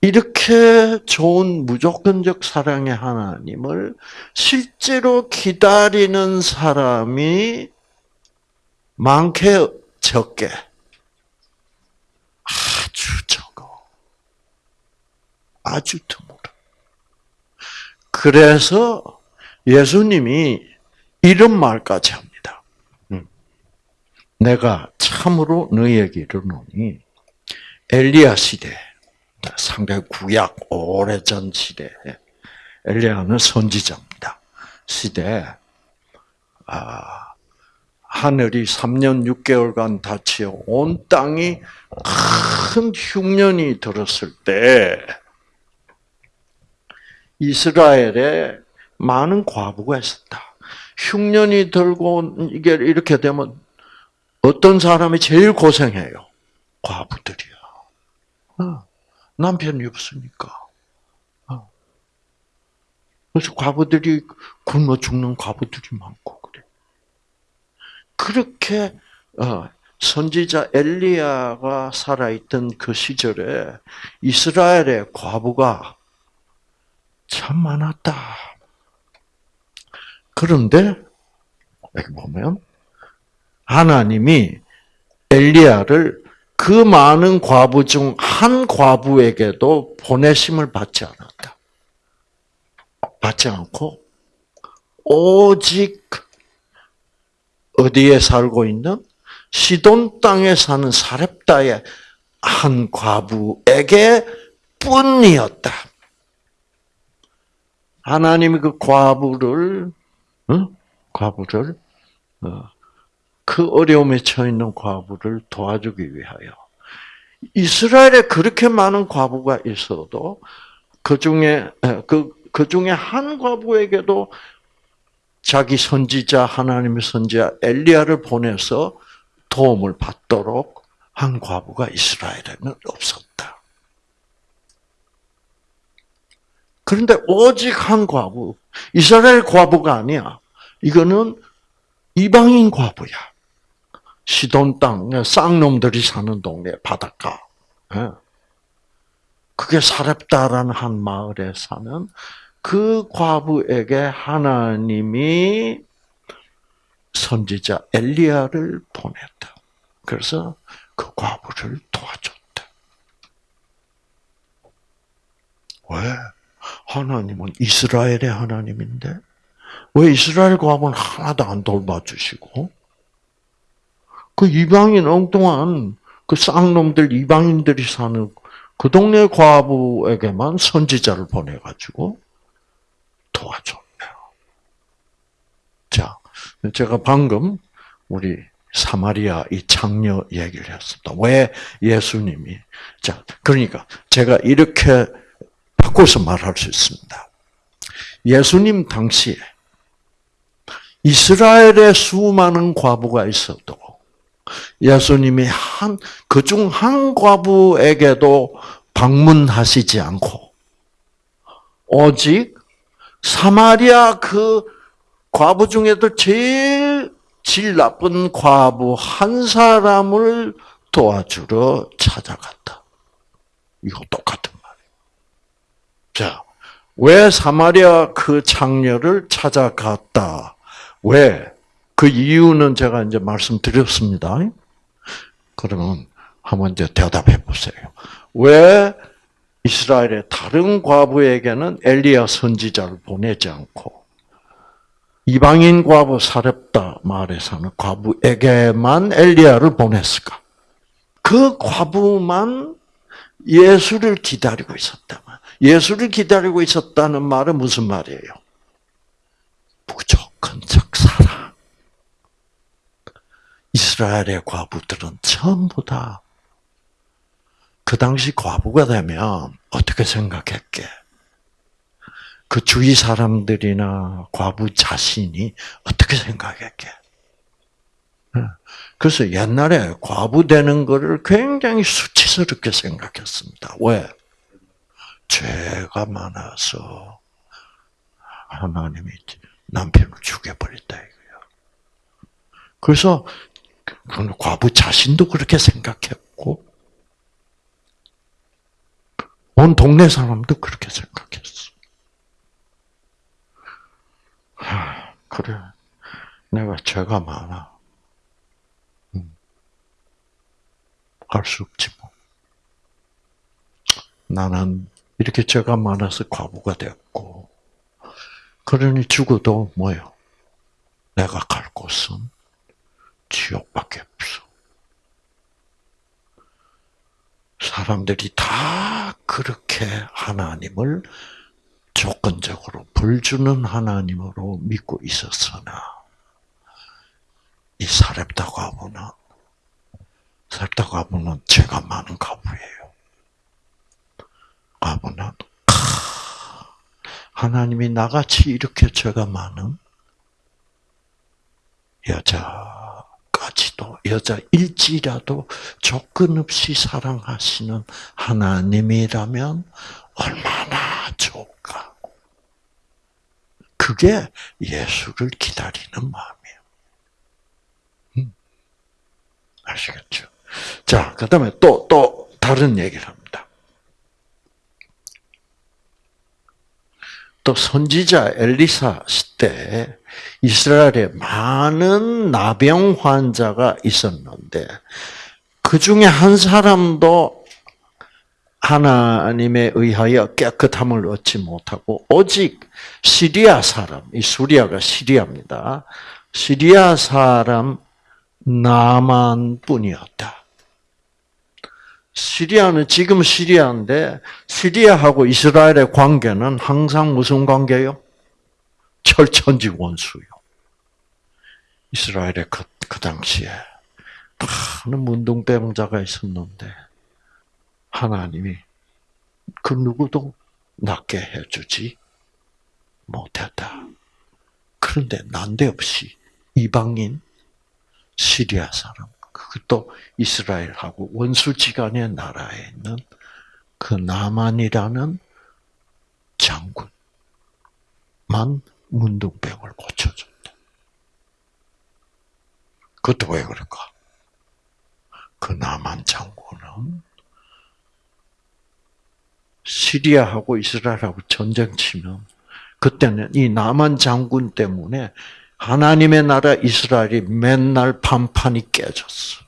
이렇게 좋은 무조건적 사랑의 하나님을 실제로 기다리는 사람이 많게 적게 아주 적어. 아주 드물어. 그래서 예수님이 이런 말까지 합니다. 음. 내가 참으로 너희에게 이르노니 엘리야 시대, 상당히 구약 오래전 시대, 엘리야는 선지자입니다. 시대, 아, 하늘이 3년 6개월간 닫히어 온 땅이 큰 흉년이 들었을 때 이스라엘에 많은 과부가 있었다. 흉년이 들고 이게 이렇게 되면 어떤 사람이 제일 고생해요? 과부들이야. 어, 남편이 없으니까. 어. 그래서 과부들이 굶어 죽는 과부들이 많고 그래. 그렇게 어, 선지자 엘리야가 살아있던 그 시절에 이스라엘의 과부가 참 많았다. 그런데 여기 보면 하나님이 엘리야를 그 많은 과부 중 한 과부에게도 보내심을 받지 않았다. 받지 않고 오직 어디에 살고 있는 시돈 땅에 사는 사렙다의 한 과부에게 뿐이었다. 하나님이 그 과부를 어? 과부를 어, 그 어려움에 처해 있는 과부를 도와주기 위하여 이스라엘에 그렇게 많은 과부가 있어도 그 중에 그, 그 중에 한 과부에게도 자기 선지자 하나님의 선지자 엘리야를 보내서 도움을 받도록 한 과부가 이스라엘에는 없었다. 그런데 오직 한 과부, 이스라엘 과부가 아니야. 이거는 이방인 과부야. 시돈 땅, 쌍놈들이 사는 동네 바닷가. 예. 그게 사렙다라는 한 마을에 사는 그 과부에게 하나님이 선지자 엘리야를 보냈다. 그래서 그 과부를 도와줬다. 왜? 하나님은 이스라엘의 하나님인데 왜 이스라엘 과부는 하나도 안 돌봐주시고 그 이방인 엉뚱한 그 쌍놈들 이방인들이 사는 그 동네 과부에게만 선지자를 보내가지고 도와줬네요. 자, 제가 방금 우리 사마리아 이 장녀 얘기를 했습니다. 왜 예수님이 자 그러니까 제가 이렇게 바꿔서 말할 수 있습니다. 예수님 당시에 이스라엘에 수많은 과부가 있어도 예수님이 한, 그중 한 과부에게도 방문하시지 않고, 오직 사마리아 그 과부 중에도 제일 질 나쁜 과부 한 사람을 도와주러 찾아갔다. 이거 똑같은 말이에요. 자, 왜 사마리아 그 창녀를 찾아갔다? 왜? 그 이유는 제가 이제 말씀드렸습니다. 그러면 한번 이제 대답해 보세요. 왜 이스라엘의 다른 과부에게는 엘리야 선지자를 보내지 않고 이방인 과부 사렙다 마을에 사는 과부에게만 엘리야를 보냈을까? 그 과부만 예수를 기다리고 있었다. 예수를 기다리고 있었다는 말은 무슨 말이에요? 무조건적 사랑. 이스라엘의 과부들은 전부 다 그 당시 과부가 되면 어떻게 생각했게? 그 주위 사람들이나 과부 자신이 어떻게 생각했게? 그래서 옛날에 과부 되는 것을 굉장히 수치스럽게 생각했습니다. 왜? 죄가 많아서 하나님이 남편을 죽여버렸다 이거예요. 그래서 과부 자신도 그렇게 생각했고 온 동네 사람도 그렇게 생각했어. 하, 그래. 내가 죄가 많아. 음. 알수 없지 뭐. 나는 이렇게 죄가 많아서 과부가 됐고, 그러니 죽어도 뭐요? 내가 갈 곳은 지옥밖에 없어. 사람들이 다 그렇게 하나님을 조건적으로 불 주는 하나님으로 믿고 있었으나 이 사렙다 과부는 사렙다 과부는 죄가 많은 과부예요. 과부는 하나님이 나같이 이렇게 죄가 많은 여자 까지도 여자 일지라도 조건 없이 사랑하시는 하나님이라면 얼마나 좋을까. 그게 예수를 기다리는 마음이에요. 음. 아시겠죠? 자, 그 다음에 또, 또, 다른 얘기를 합니다. 또 선지자 엘리사 시대 이스라엘에 많은 나병 환자가 있었는데 그 중에 한 사람도 하나님에 의하여 깨끗함을 얻지 못하고 오직 시리아 사람, 이 수리아가 시리아입니다. 시리아 사람 나만 뿐이었다. 시리아는 지금 시리아인데 시리아하고 이스라엘의 관계는 항상 무슨 관계요? 철천지 원수요. 이스라엘의 그, 그 당시에 많은 문둥병자가 있었는데 하나님이 그 누구도 낫게 해주지 못했다. 그런데 난데없이 이방인 시리아 사람, 그것도 이스라엘하고 원수지간의 나라에 있는 그 나만이라는 장군만 문둥병을 고쳐준다. 그것도 왜 그럴까? 그 나만 장군은 시리아하고 이스라엘하고 전쟁 치면 그때는 이 나만 장군 때문에 하나님의 나라 이스라엘이 맨날 판판이 깨졌어.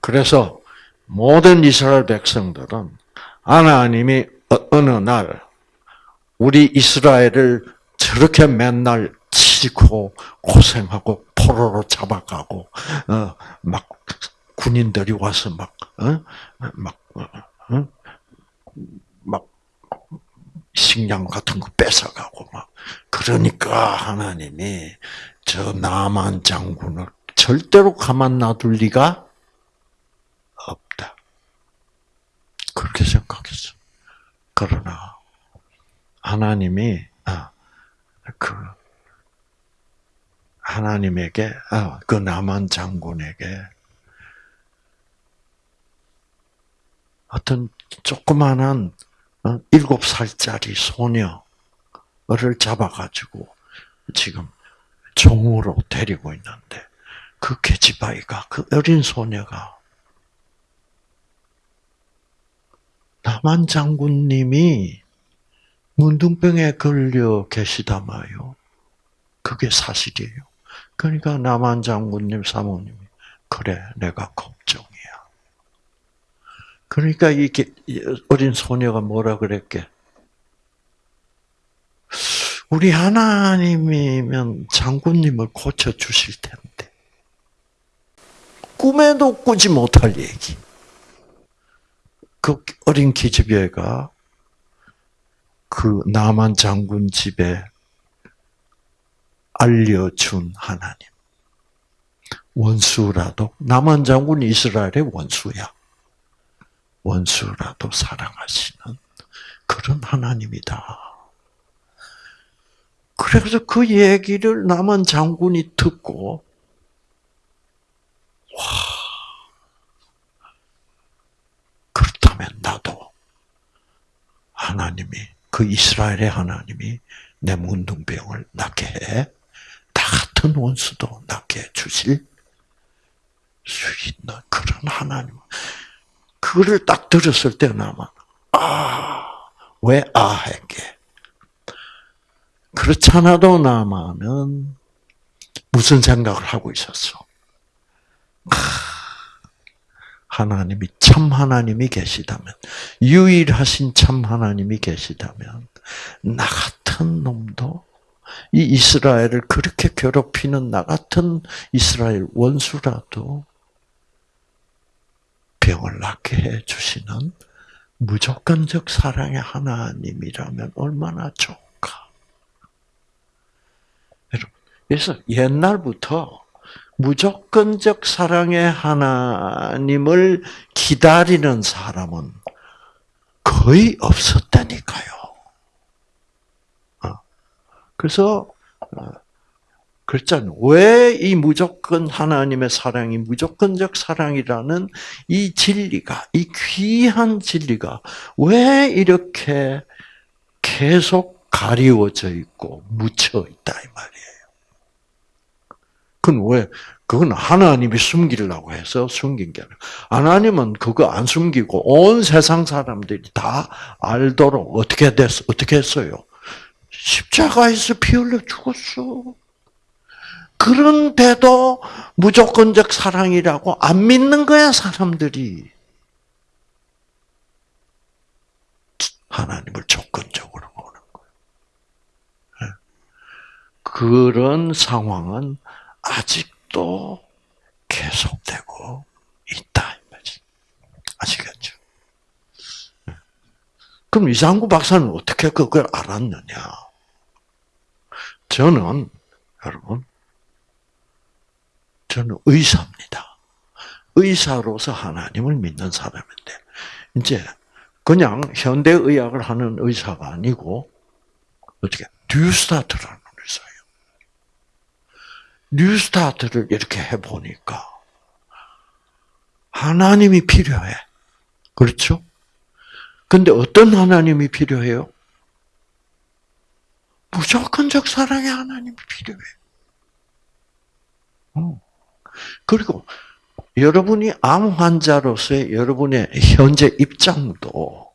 그래서 모든 이스라엘 백성들은 하나님이 어, 어느 날 우리 이스라엘을 저렇게 맨날 치고 고생하고 포로로 잡아가고 어 막 군인들이 와서 막 어 막 어, 막 식량 같은 거 뺏어가고 막 그러니까 하나님이 저 나만 장군을 절대로 가만 놔둘 리가 없다. 그렇게 생각했어. 그러나 하나님이 아, 그 하나님에게 아, 그 나만 장군에게 어떤 조그만한 어, 일곱 살짜리 소녀를 잡아가지고 지금 종으로 데리고 있는데 그 계집아이가 그 어린 소녀가 남한 장군님이 문둥병에 걸려 계시다마요. 그게 사실이에요. 그러니까 남한 장군님 사모님이 그래 내가 걱정이야. 그러니까 이 어린 소녀가 뭐라 그랬게? 우리 하나님이면 장군님을 고쳐 주실 텐데 꿈에도 꾸지 못할 얘기. 그 어린 기집애가 그 남한 장군 집에 알려준 하나님. 원수라도 남한 장군 이스라엘의 원수야. 원수라도 사랑하시는 그런 하나님이다. 그래서 그 얘기를 남한 장군이 듣고 와 그렇다면 나도 하나님이 그 이스라엘의 하나님이 내 문둥병을 낫게 해. 나 같은 원수도 낫게 해 주실 수 있는 그런 하나님. 그거를 딱 들었을 때는 아마, 아, 왜 아, 했게. 그렇잖아도 나마는 무슨 생각을 하고 있었어? 하나님이 참 하나님이 계시다면, 유일하신 참 하나님이 계시다면, 나 같은 놈도 이 이스라엘을 그렇게 괴롭히는 나 같은 이스라엘 원수라도 병을 낫게 해 주시는 무조건적 사랑의 하나님이라면 얼마나 좋을까. 여러분, 그래서 옛날부터 무조건적 사랑의 하나님을 기다리는 사람은 거의 없었다니까요. 어. 그래서 어, 그렇잖아요. 왜 이 무조건 하나님의 사랑이 무조건적 사랑이라는 이 진리가, 이 귀한 진리가 왜 이렇게 계속 가리워져 있고 묻혀 있다 이 말이에요. 그건 왜? 그건 하나님이 숨기려고 해서 숨긴 게 아니라 하나님은 그거 안 숨기고 온 세상 사람들이 다 알도록 어떻게 됐어? 어떻게 했어요? 십자가에서 피 흘려 죽었어. 그런데도 무조건적 사랑이라고 안 믿는 거야, 사람들이. 하나님을 조건적으로 보는 거예요. 예. 그런 상황은 아직도 계속되고 있다. 아시겠죠? 예. 그럼 이상구 박사는 어떻게 그걸 알았느냐? 저는, 여러분, 저는 의사입니다. 의사로서 하나님을 믿는 사람인데 이제 그냥 현대 의학을 하는 의사가 아니고 어떻게 뉴스타트라는 의사예요. 뉴스타트를 이렇게 해 보니까 하나님이 필요해. 그렇죠? 근데 어떤 하나님이 필요해요? 무조건적 사랑의 하나님이 필요해. 어. 그리고 여러분이 암 환자로서의 여러분의 현재 입장도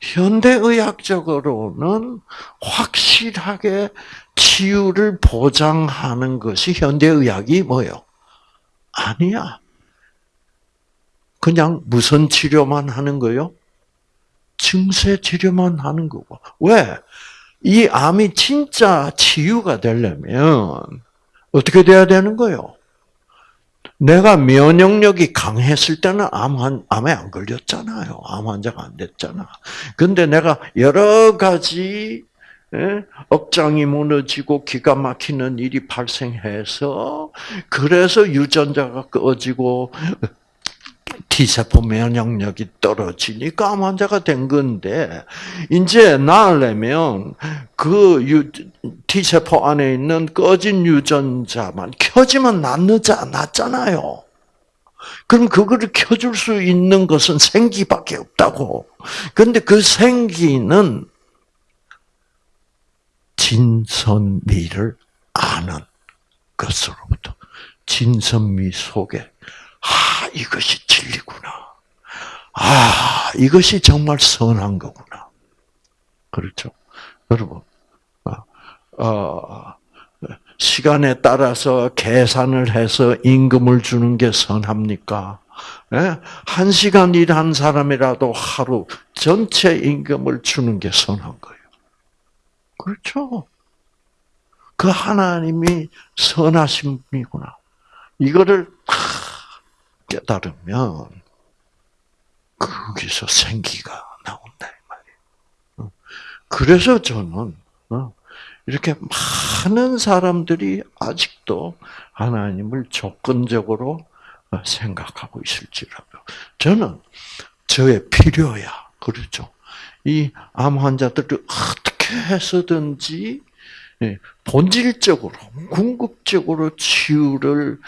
현대의학적으로는 확실하게 치유를 보장하는 것이 현대의학이 뭐요? 아니야. 그냥 무선 치료만 하는 거요? 증세 치료만 하는 거고. 왜? 이 암이 진짜 치유가 되려면 어떻게 돼야 되는 거요? 내가 면역력이 강했을 때는 암 환, 암에 안 걸렸잖아요. 암 환자가 안 됐잖아. 근데 내가 여러 가지 예? 억장이 무너지고 기가 막히는 일이 발생해서 그래서 유전자가 꺼지고 T세포 면역력이 떨어지니까 암 환자가 된 건데, 이제 나으려면 그 유, T세포 안에 있는 꺼진 유전자만 켜지면 낫느자, 낫잖아요. 그럼 그거를 켜줄 수 있는 것은 생기밖에 없다고. 근데 그 생기는 진선미를 아는 것으로부터 진선미 속에 아, 이것이 진리구나. 아, 이것이 정말 선한 거구나. 그렇죠? 여러분, 어, 어, 시간에 따라서 계산을 해서 임금을 주는 게 선합니까? 예? 한 시간 일한 사람이라도 하루 전체 임금을 주는 게 선한 거예요. 그렇죠? 그 하나님이 선하신 분이구나. 이거를 깨달으면 거기서 생기가 나온다 이 말이에요. 그래서 저는 어, 이렇게 많은 사람들이 아직도 하나님을 조건적으로 생각하고 있을지라도 저는 저의 필요야 그렇죠. 이 암 환자들을 어떻게 해서든지 예, 본질적으로 궁극적으로 치유를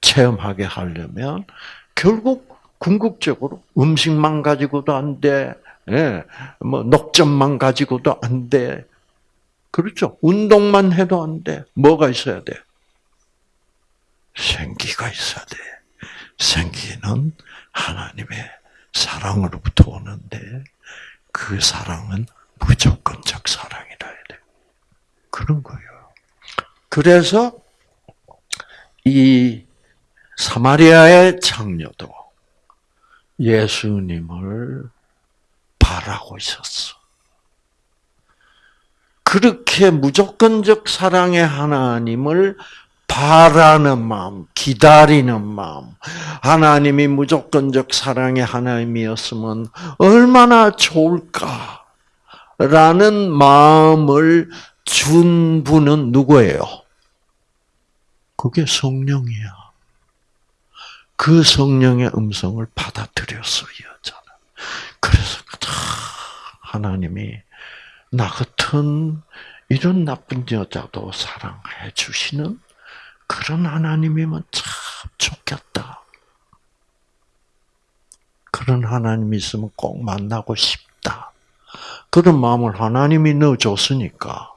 체험하게 하려면 결국 궁극적으로 음식만 가지고도 안 돼. 예, 뭐 녹점만 가지고도 안 돼. 그렇죠. 운동만 해도 안 돼. 뭐가 있어야 돼? 생기가 있어야 돼. 생기는 하나님의 사랑으로부터 오는데 그 사랑은 무조건적 사랑이라 해야 돼. 그런 거예요. 그래서 이 사마리아의 장녀도 예수님을 바라고 있었어. 그렇게 무조건적 사랑의 하나님을 바라는 마음, 기다리는 마음, 하나님이 무조건적 사랑의 하나님이었으면 얼마나 좋을까? 라는 마음을 준 분은 누구예요? 그게 성령이야. 그 성령의 음성을 받아들였어, 이 여자는. 그래서 하나님이 나 같은 이런 나쁜 여자도 사랑해 주시는 그런 하나님이면 참 좋겠다. 그런 하나님이 있으면 꼭 만나고 싶다. 그런 마음을 하나님이 넣어줬으니까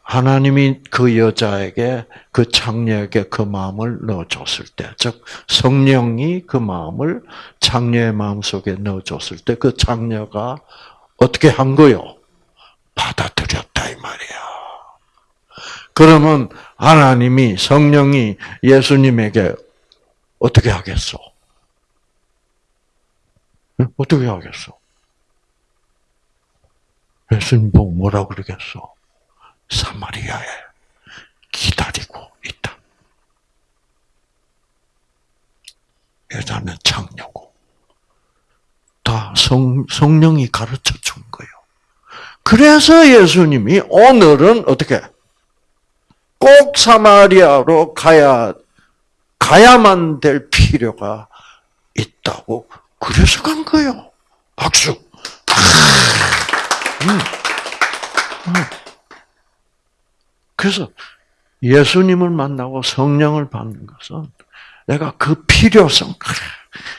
하나님이 그 여자에게 그 장녀에게 그 마음을 넣어줬을 때, 즉 성령이 그 마음을 장녀의 마음 속에 넣어줬을 때, 그 장녀가 어떻게 한 거요? 받아들였다 이 말이야. 그러면 하나님이 성령이 예수님에게 어떻게 하겠어? 어떻게 하겠어? 예수님 보고 뭐라 그러겠어? 사마리아에 기다리고 있다. 여자는 창녀고 다 성, 성령이 가르쳐 준 거예요. 그래서 예수님이 오늘은 어떻게 꼭 사마리아로 가야 가야만 될 필요가 있다고 그래서 간 거예요. 박수. 음. 음. 그래서 예수님을 만나고 성령을 받는 것은 내가 그 필요성,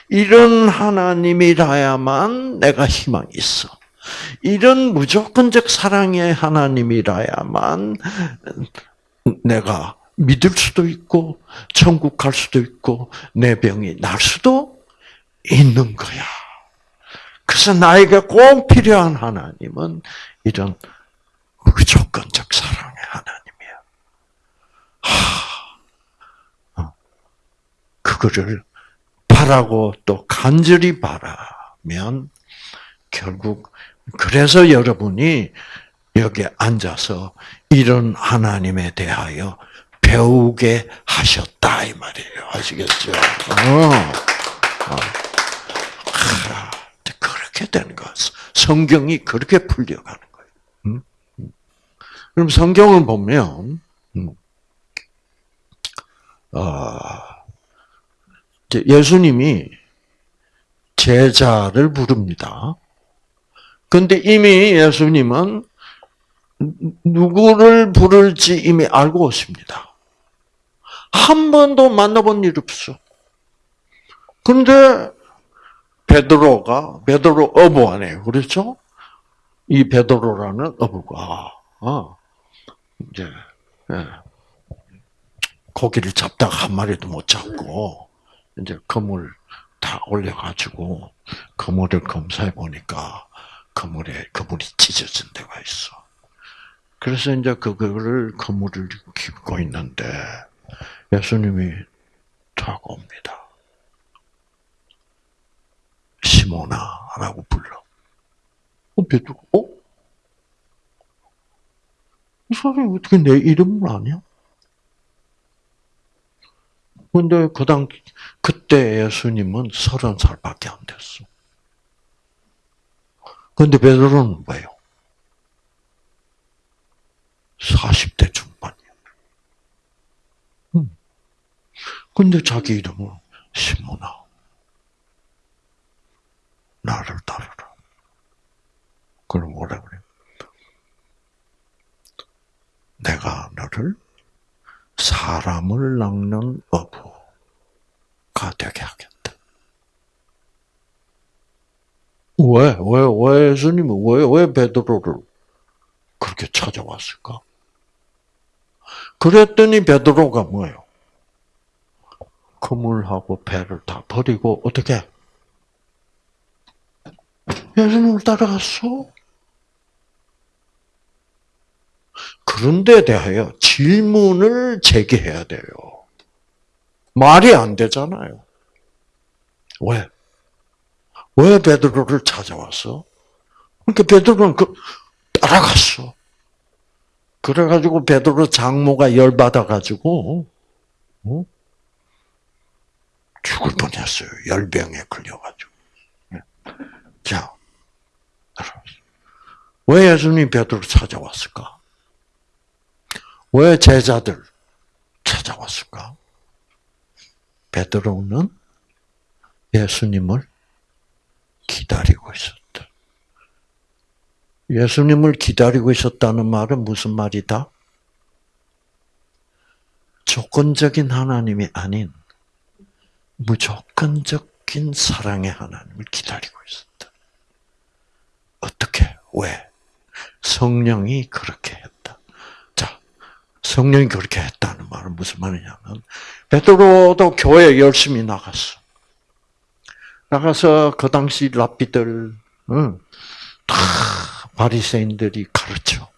이런 하나님이라야만 내가 희망이 있어. 이런 무조건적 사랑의 하나님이라야만 내가 믿을 수도 있고, 천국 갈 수도 있고, 내 병이 날 수도 있는 거야. 그래서 나에게 꼭 필요한 하나님은 이런 무조건적 사랑의 하나님이야. 하, 어. 그거를 바라고 또 간절히 바라면 결국 그래서 여러분이 여기 앉아서 이런 하나님에 대하여 배우게 하셨다 이 말이에요. 아시겠죠? 어. 어. 그렇게 되는 거 성경이 그렇게 풀려가는 거예요. 음? 그럼 성경을 보면 음. 어, 예수님이 제자를 부릅니다. 근데 이미 예수님은 누구를 부를지 이미 알고 있습니다. 한 번도 만나본 일 없어. 그런데 베드로가 베드로 어부 안에 그렇죠? 이 베드로라는 어부가 어, 이제 예, 고기를 잡다가 한 마리도 못 잡고 이제 그물 다 올려가지고 그물을 검사해 보니까 그물에 그물이 찢어진 데가 있어. 그래서 이제 그거를 그물을 깁고 있는데 예수님이 다가옵니다. 시모나라고 불러. 어, 베드로, 어? 이 사람이 어떻게 내 이름을 아냐? 근데 그 당, 그때 예수님은 서른 살밖에 안 됐어. 근데 베드로는 뭐예요? 40대 중반이야. 음. 근데 자기 이름을 시모나. 나를 따르라. 그럼 뭐라 그래? 내가 너를 사람을 낚는 어부가 되게 하겠다. 왜, 왜, 왜 예수님은 왜, 왜 베드로를 그렇게 찾아왔을까? 그랬더니 베드로가 뭐예요? 그물하고 배를 다 버리고 어떻게? 예수님을 따라갔어. 그런 데 대하여 질문을 제기해야 돼요. 말이 안 되잖아요. 왜? 왜 베드로를 찾아왔어? 그러니까 베드로는 그 따라갔어. 그래가지고 베드로 장모가 열 받아가지고 어? 죽을 뻔했어요. 열병에 걸려가지고. 네. 자, 왜 예수님 베드로 찾아왔을까? 왜 제자들 찾아왔을까? 베드로는 예수님을 기다리고 있었다. 예수님을 기다리고 있었다는 말은 무슨 말이다? 조건적인 하나님이 아닌 무조건적인 사랑의 하나님을 기다리고 있었다. 어떻게? 왜? 성령이 그렇게 했다. 자, 성령이 그렇게 했다는 말은 무슨 말이냐면 베드로도 교회 열심히 나갔어. 나가서 그 당시 랍비들 응, 다 바리새인들이 가르쳐.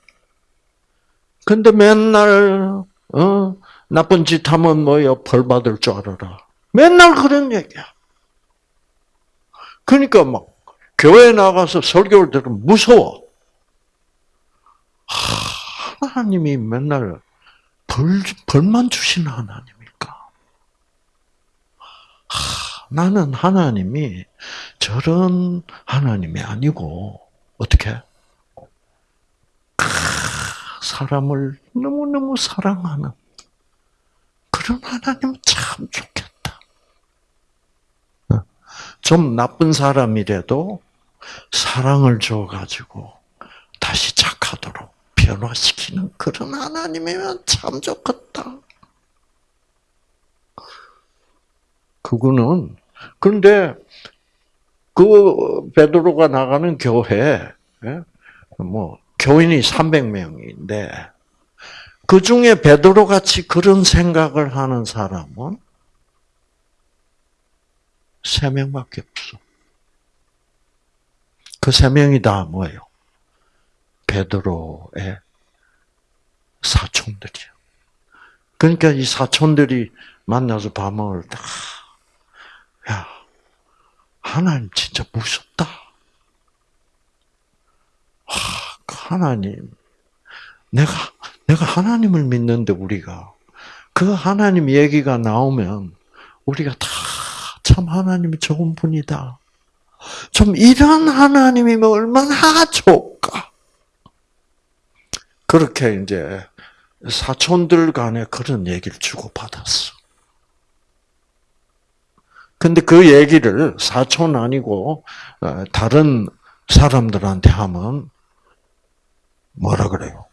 근데 맨날 어, 나쁜 짓 하면 뭐야 벌 받을 줄 알아라. 맨날 그런 얘기야. 그러니까 막 교회 나가서 설교를 들으면 무서워. 하나님이 맨날 벌, 벌만 주시는 하나님일까? 나는 하나님이 저런 하나님이 아니고, 어떻게? 사람을 너무너무 사랑하는 그런 하나님 참 좋겠다. 좀 나쁜 사람이라도 사랑을 줘가지고 다시 착하도록 변화시키는 그런 하나님이면 참 좋겠다. 그거는 그런데 그 베드로가 나가는 교회 예? 뭐 교인이 300명인데 그 중에 베드로 같이 그런 생각을 하는 사람은 세 명밖에 없어. 그 세 명이 다 뭐예요? 베드로의 사촌들이요. 그러니까 이 사촌들이 만나서 밥 먹을 때, 야, 하나님 진짜 무섭다. 하, 그 하나님, 내가 내가 하나님을 믿는데 우리가 그 하나님 얘기가 나오면 우리가 다 참 하나님이 좋은 분이다. 좀 이런 하나님이면 얼마나 좋을까? 그렇게 이제 사촌들 간에 그런 얘기를 주고받았어. 근데 그 얘기를 사촌 아니고 어, 다른 사람들한테 하면 뭐라 그래요?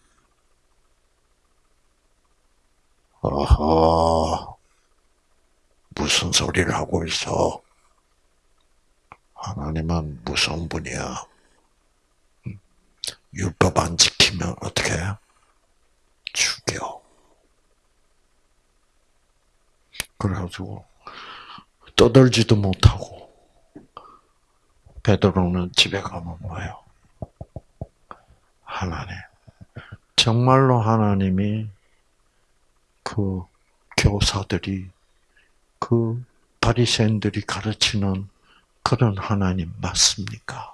어허, 무슨 소리를 하고 있어? 하나님은 무서운 분이야. 율법 안 지키면 어떻게 해? 죽여. 그래가지고 떠들지도 못하고 베드로는 집에 가면 뭐예요? 하나님, 정말로 하나님이 그 교사들이 그 바리새인들이 가르치는 그런 하나님 맞습니까?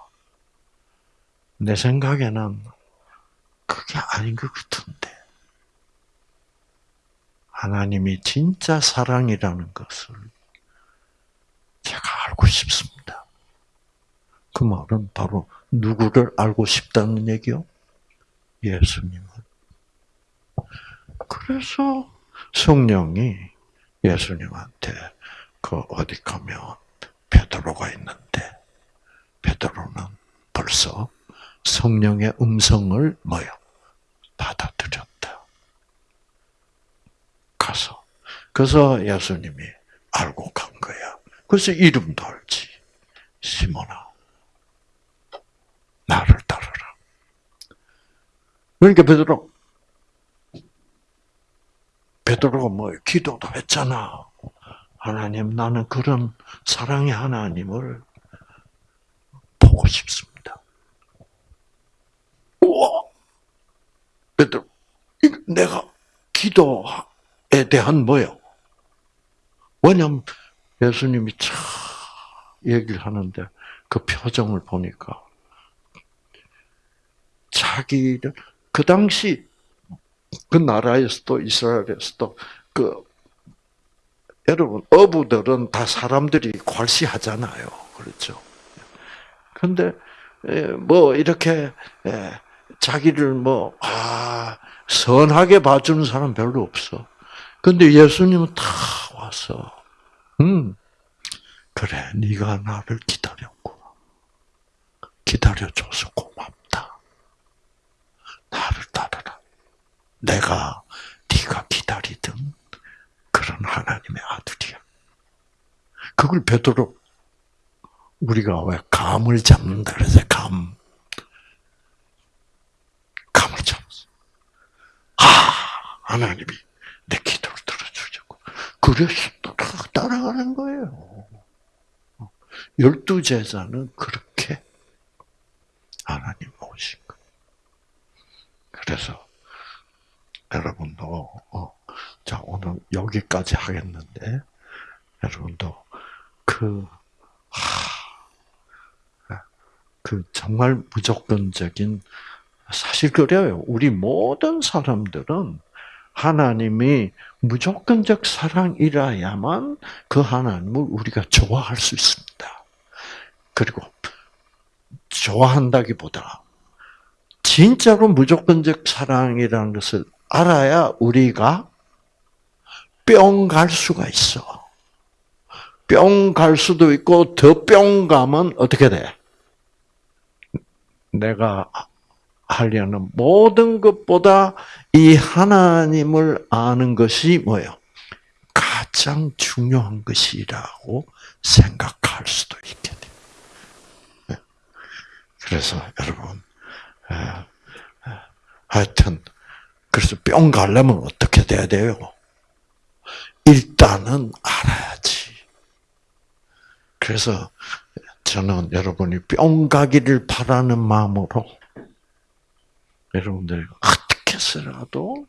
내 생각에는 그게 아닌 것 같은데. 하나님이 진짜 사랑이라는 것을 제가 알고 싶습니다. 그 말은 바로 누구를 알고 싶다는 얘기요? 예수님을. 그래서 성령이 예수님한테 그 어디 가면 베드로가 있는데 베드로는 벌써 성령의 음성을 뭐요? 받아들였다. 가서 그래서 예수님이 알고 간 거야. 그래서 이름도 알지. 시몬아, 나를 따르라. 그러니까 베드로 베드로가 뭐 기도도 했잖아. 하나님 나는 그런 사랑의 하나님을 보고 싶습니다. 우와! 베드로, 내가 기도에 대한 뭐요? 왜냐면 예수님이 참 얘기를 하는데 그 표정을 보니까 자기를 그 당시 그 나라에서도 이스라엘에서도 그 여러분 어부들은 다 사람들이 괄시하잖아요. 그렇죠? 근데 뭐 이렇게 자기를 뭐 아, 선하게 봐주는 사람 별로 없어. 근데 예수님은 다 와서 음 그래 네가 나를 기다렸고 기다려줘서 고맙다. 나를 따르라. 내가 네가 기다리던 그런 하나님의 아들이야. 그걸 베드로 우리가 왜 감을 잡는다 그래서 감 감을 잡았어. 아 하나님이 내 기도를 들어주려고 그래서 따라가는 거예요. 열두 제자는 그렇게 하나님 모신 거. 그래서 여러분도 어, 자 오늘 여기까지 하겠는데 여러분도 그 하, 그 정말 무조건적인 사실 그래요. 우리 모든 사람들은 하나님이 무조건적 사랑이라야만 그 하나님을 우리가 좋아할 수 있습니다. 그리고 좋아한다기보다 진짜로 무조건적 사랑이라는 것을 알아야 우리가 뿅 갈 수가 있어. 뿅 갈 수도 있고 더 뿅 가면 어떻게 돼? 내가 하려는 모든 것보다 이 하나님을 아는 것이 뭐예요? 가장 중요한 것이라고 생각할 수도 있게 돼. 네. 그래서 여러분, 하여튼 그래서 뿅 가려면 어떻게 돼야 돼요? 일단은 알아야지. 그래서 저는 여러분이 뿅 가기를 바라는 마음으로 여러분들 어떻게 해서라도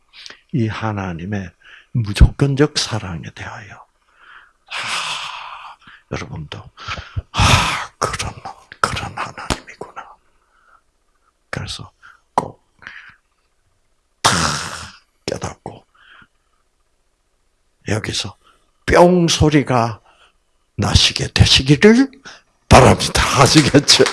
이 하나님의 무조건적 사랑에 대하여 아, 여러분도 아 그런 그런 하나님이구나. 그래서 꼭 깨닫고 여기서 뿅 소리가 나시게 되시기를 바랍니다. 아시겠죠?